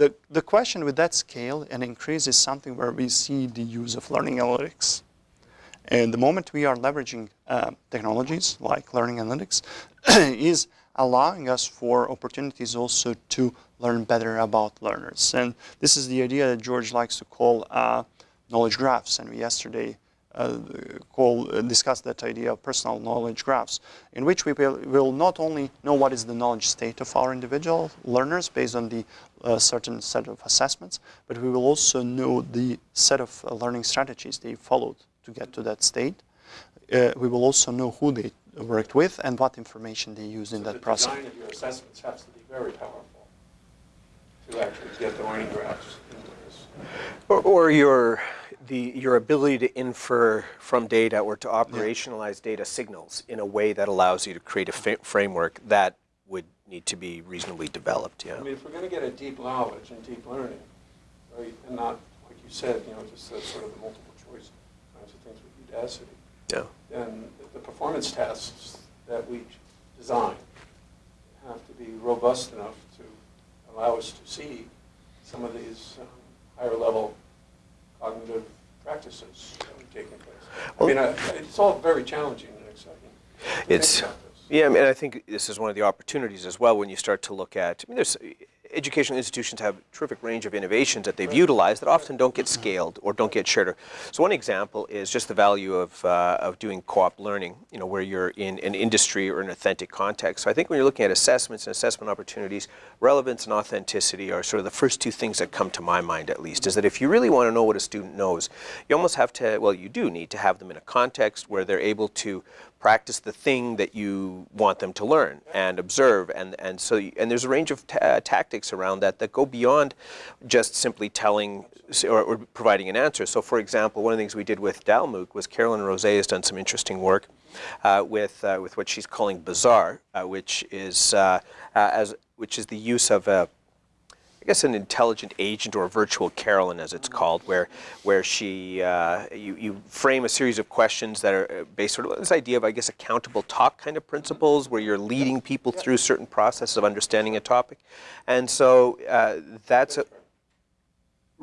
the, the question with that scale and increase is something where we see the use of learning analytics. And the moment we are leveraging uh, technologies like learning analytics is allowing us for opportunities also to learn better about learners. And this is the idea that George likes to call uh, knowledge graphs. And we yesterday uh, call, uh, discussed that idea of personal knowledge graphs, in which we will, will not only know what is the knowledge state of our individual learners based on the uh, certain set of assessments, but we will also know the set of uh, learning strategies they followed to get to that state. Uh, we will also know who they worked with and what information they used in that the process. design of your assessments has to be very powerful to actually get the learning graphs into this. Or, or your, the, your ability to infer from data or to operationalize data signals in a way that allows you to create a framework that would need to be reasonably developed, yeah. I mean, if we're going to get a deep knowledge and deep learning, right, and not, like you said, you know, just the sort of the multiple choice kinds of things with Udacity, Yeah. then the performance tests that we design have to be robust enough to allow us to see some of these um, higher level cognitive practices taking place. I mean, I- it's all very challenging and exciting. It's. Yeah, I mean, I think this is one of the opportunities as well when you start to look at, I mean, there's, educational institutions have a terrific range of innovations that they've utilized that often don't get scaled or don't get shared. So one example is just the value of, uh, of doing co-op learning, you know, where you're in an industry or an authentic context. So I think when you're looking at assessments and assessment opportunities, relevance and authenticity are sort of the first two things that come to my mind at least, is that if you really want to know what a student knows, you almost have to, well, you do need to have them in a context where they're able to practice the thing that you want them to learn and observe. And and so and there's a range of uh, tactics around that that go beyond just simply telling or, or providing an answer. So for example one of the things we did with DALMOOC was Carolyn Rose has done some interesting work uh, with uh, with what she's calling Bazaar uh, which is uh, as which is the use of a I guess an intelligent agent or a virtual Carolyn, as it's called, where where she uh, you, you frame a series of questions that are uh, based sort of on this idea of I guess accountable talk kind of principles, where you're leading people through certain processes of understanding a topic, and so uh, that's a,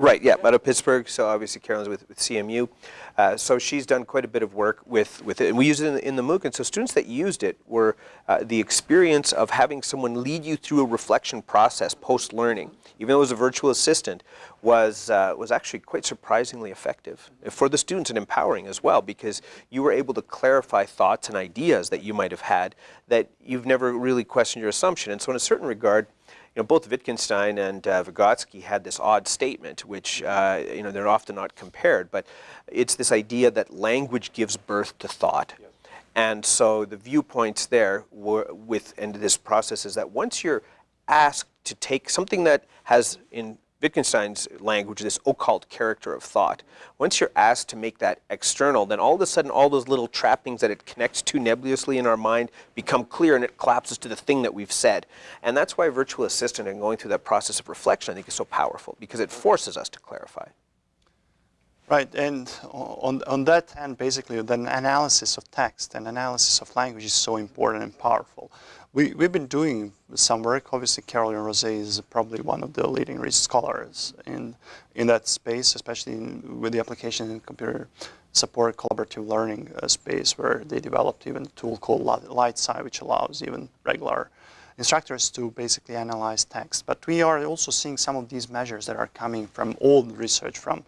Right, yeah, out of Pittsburgh, so obviously Carolyn's with, with CMU. Uh, so she's done quite a bit of work with, with it, and we use it in the, in the MOOC, and so students that used it were uh, the experience of having someone lead you through a reflection process post-learning, even though it was a virtual assistant, was, uh, was actually quite surprisingly effective for the students and empowering as well, because you were able to clarify thoughts and ideas that you might have had that you've never really questioned your assumption. And so in a certain regard, you know, both Wittgenstein and uh, Vygotsky had this odd statement, which, uh, you know, they're often not compared, but it's this idea that language gives birth to thought. And so the viewpoints there were with, and this process is that once you're asked to take something that has, in Wittgenstein's language, this occult character of thought. Once you're asked to make that external, then all of a sudden all those little trappings that it connects to nebulously in our mind become clear and it collapses to the thing that we've said. And that's why virtual assistant and going through that process of reflection I think is so powerful because it forces us to clarify. Right, and on, on that end, basically, the analysis of text and analysis of language is so important and powerful. We, we've been doing some work. Obviously, Carolyn Rosé is probably one of the leading research scholars in, in that space, especially in, with the application in computer support collaborative learning uh, space, where they developed even a tool called LightSIDE, which allows even regular instructors to basically analyze text. But we are also seeing some of these measures that are coming from old research from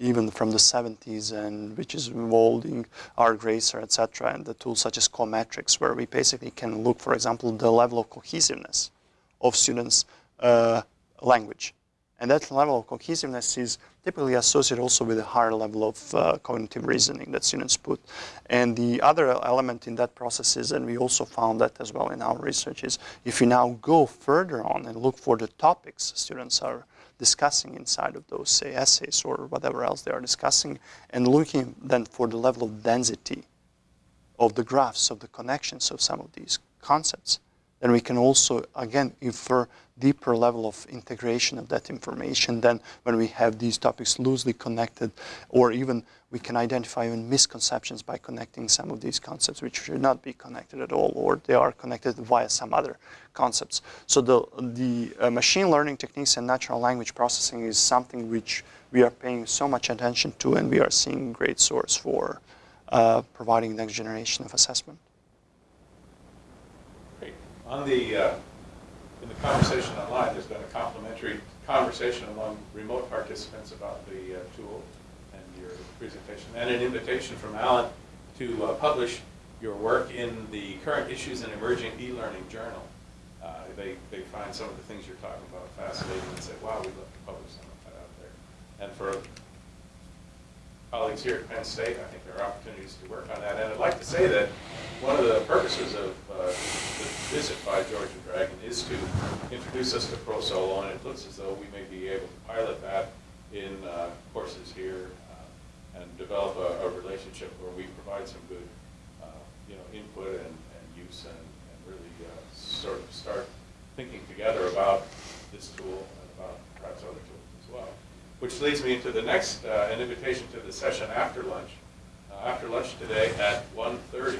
even from the 70s and which is involving Art Graesser, etc. and the tools such as Coh-Metrix where we basically can look, for example, the level of cohesiveness of students' uh, language. And that level of cohesiveness is typically associated also with a higher level of uh, cognitive reasoning that students put. And the other element in that process is, and we also found that as well in our research, is if you now go further on and look for the topics students are discussing inside of those, say, essays or whatever else they are discussing, and looking then for the level of density of the graphs, of the connections of some of these concepts, then we can also, again, infer deeper level of integration of that information than when we have these topics loosely connected, or even we can identify even misconceptions by connecting some of these concepts which should not be connected at all, or they are connected via some other concepts. So the, the uh, machine learning techniques and natural language processing is something which we are paying so much attention to and we are seeing great source for uh, providing next generation of assessment. On the, uh, in the conversation online, there's been a complimentary conversation among remote participants about the uh, tool and your presentation, and an invitation from Alan to uh, publish your work in the Current Issues in Emerging E-Learning Journal. Uh, they, they find some of the things you're talking about fascinating and say, wow, we'd love to publish some of that out there. And for colleagues here at Penn State, I think there are opportunities to work on that. And I'd like to say that one of the purposes of uh, the visit by George and Dragan is to introduce us to ProSolo, and it looks as though we may be able to pilot that in uh, courses here uh, and develop a, a, relationship where we provide some good, uh, you know, input and, and use and, and really uh, sort of start thinking together about this tool and about perhaps other tools. Which leads me into the next, uh, an invitation to the session after lunch. Uh, after lunch today at 1.30,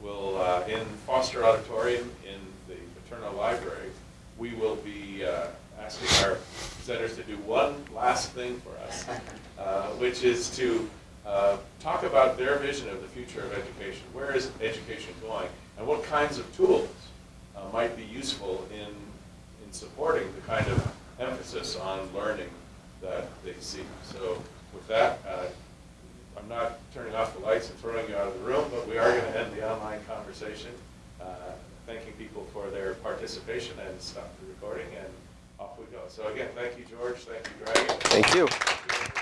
we'll, uh, in Foster Auditorium in the Paterno Library, we will be uh, asking our presenters to do one last thing for us, uh, which is to uh, talk about their vision of the future of education. Where is education going? And what kinds of tools might be useful in, in supporting the kind of emphasis on learning that they see. So with that, uh, I'm not turning off the lights and throwing you out of the room, but we are going to end the online conversation, uh, thanking people for their participation and stop the recording, and off we go. So again, thank you, George. Thank you, Dragan. Thank you.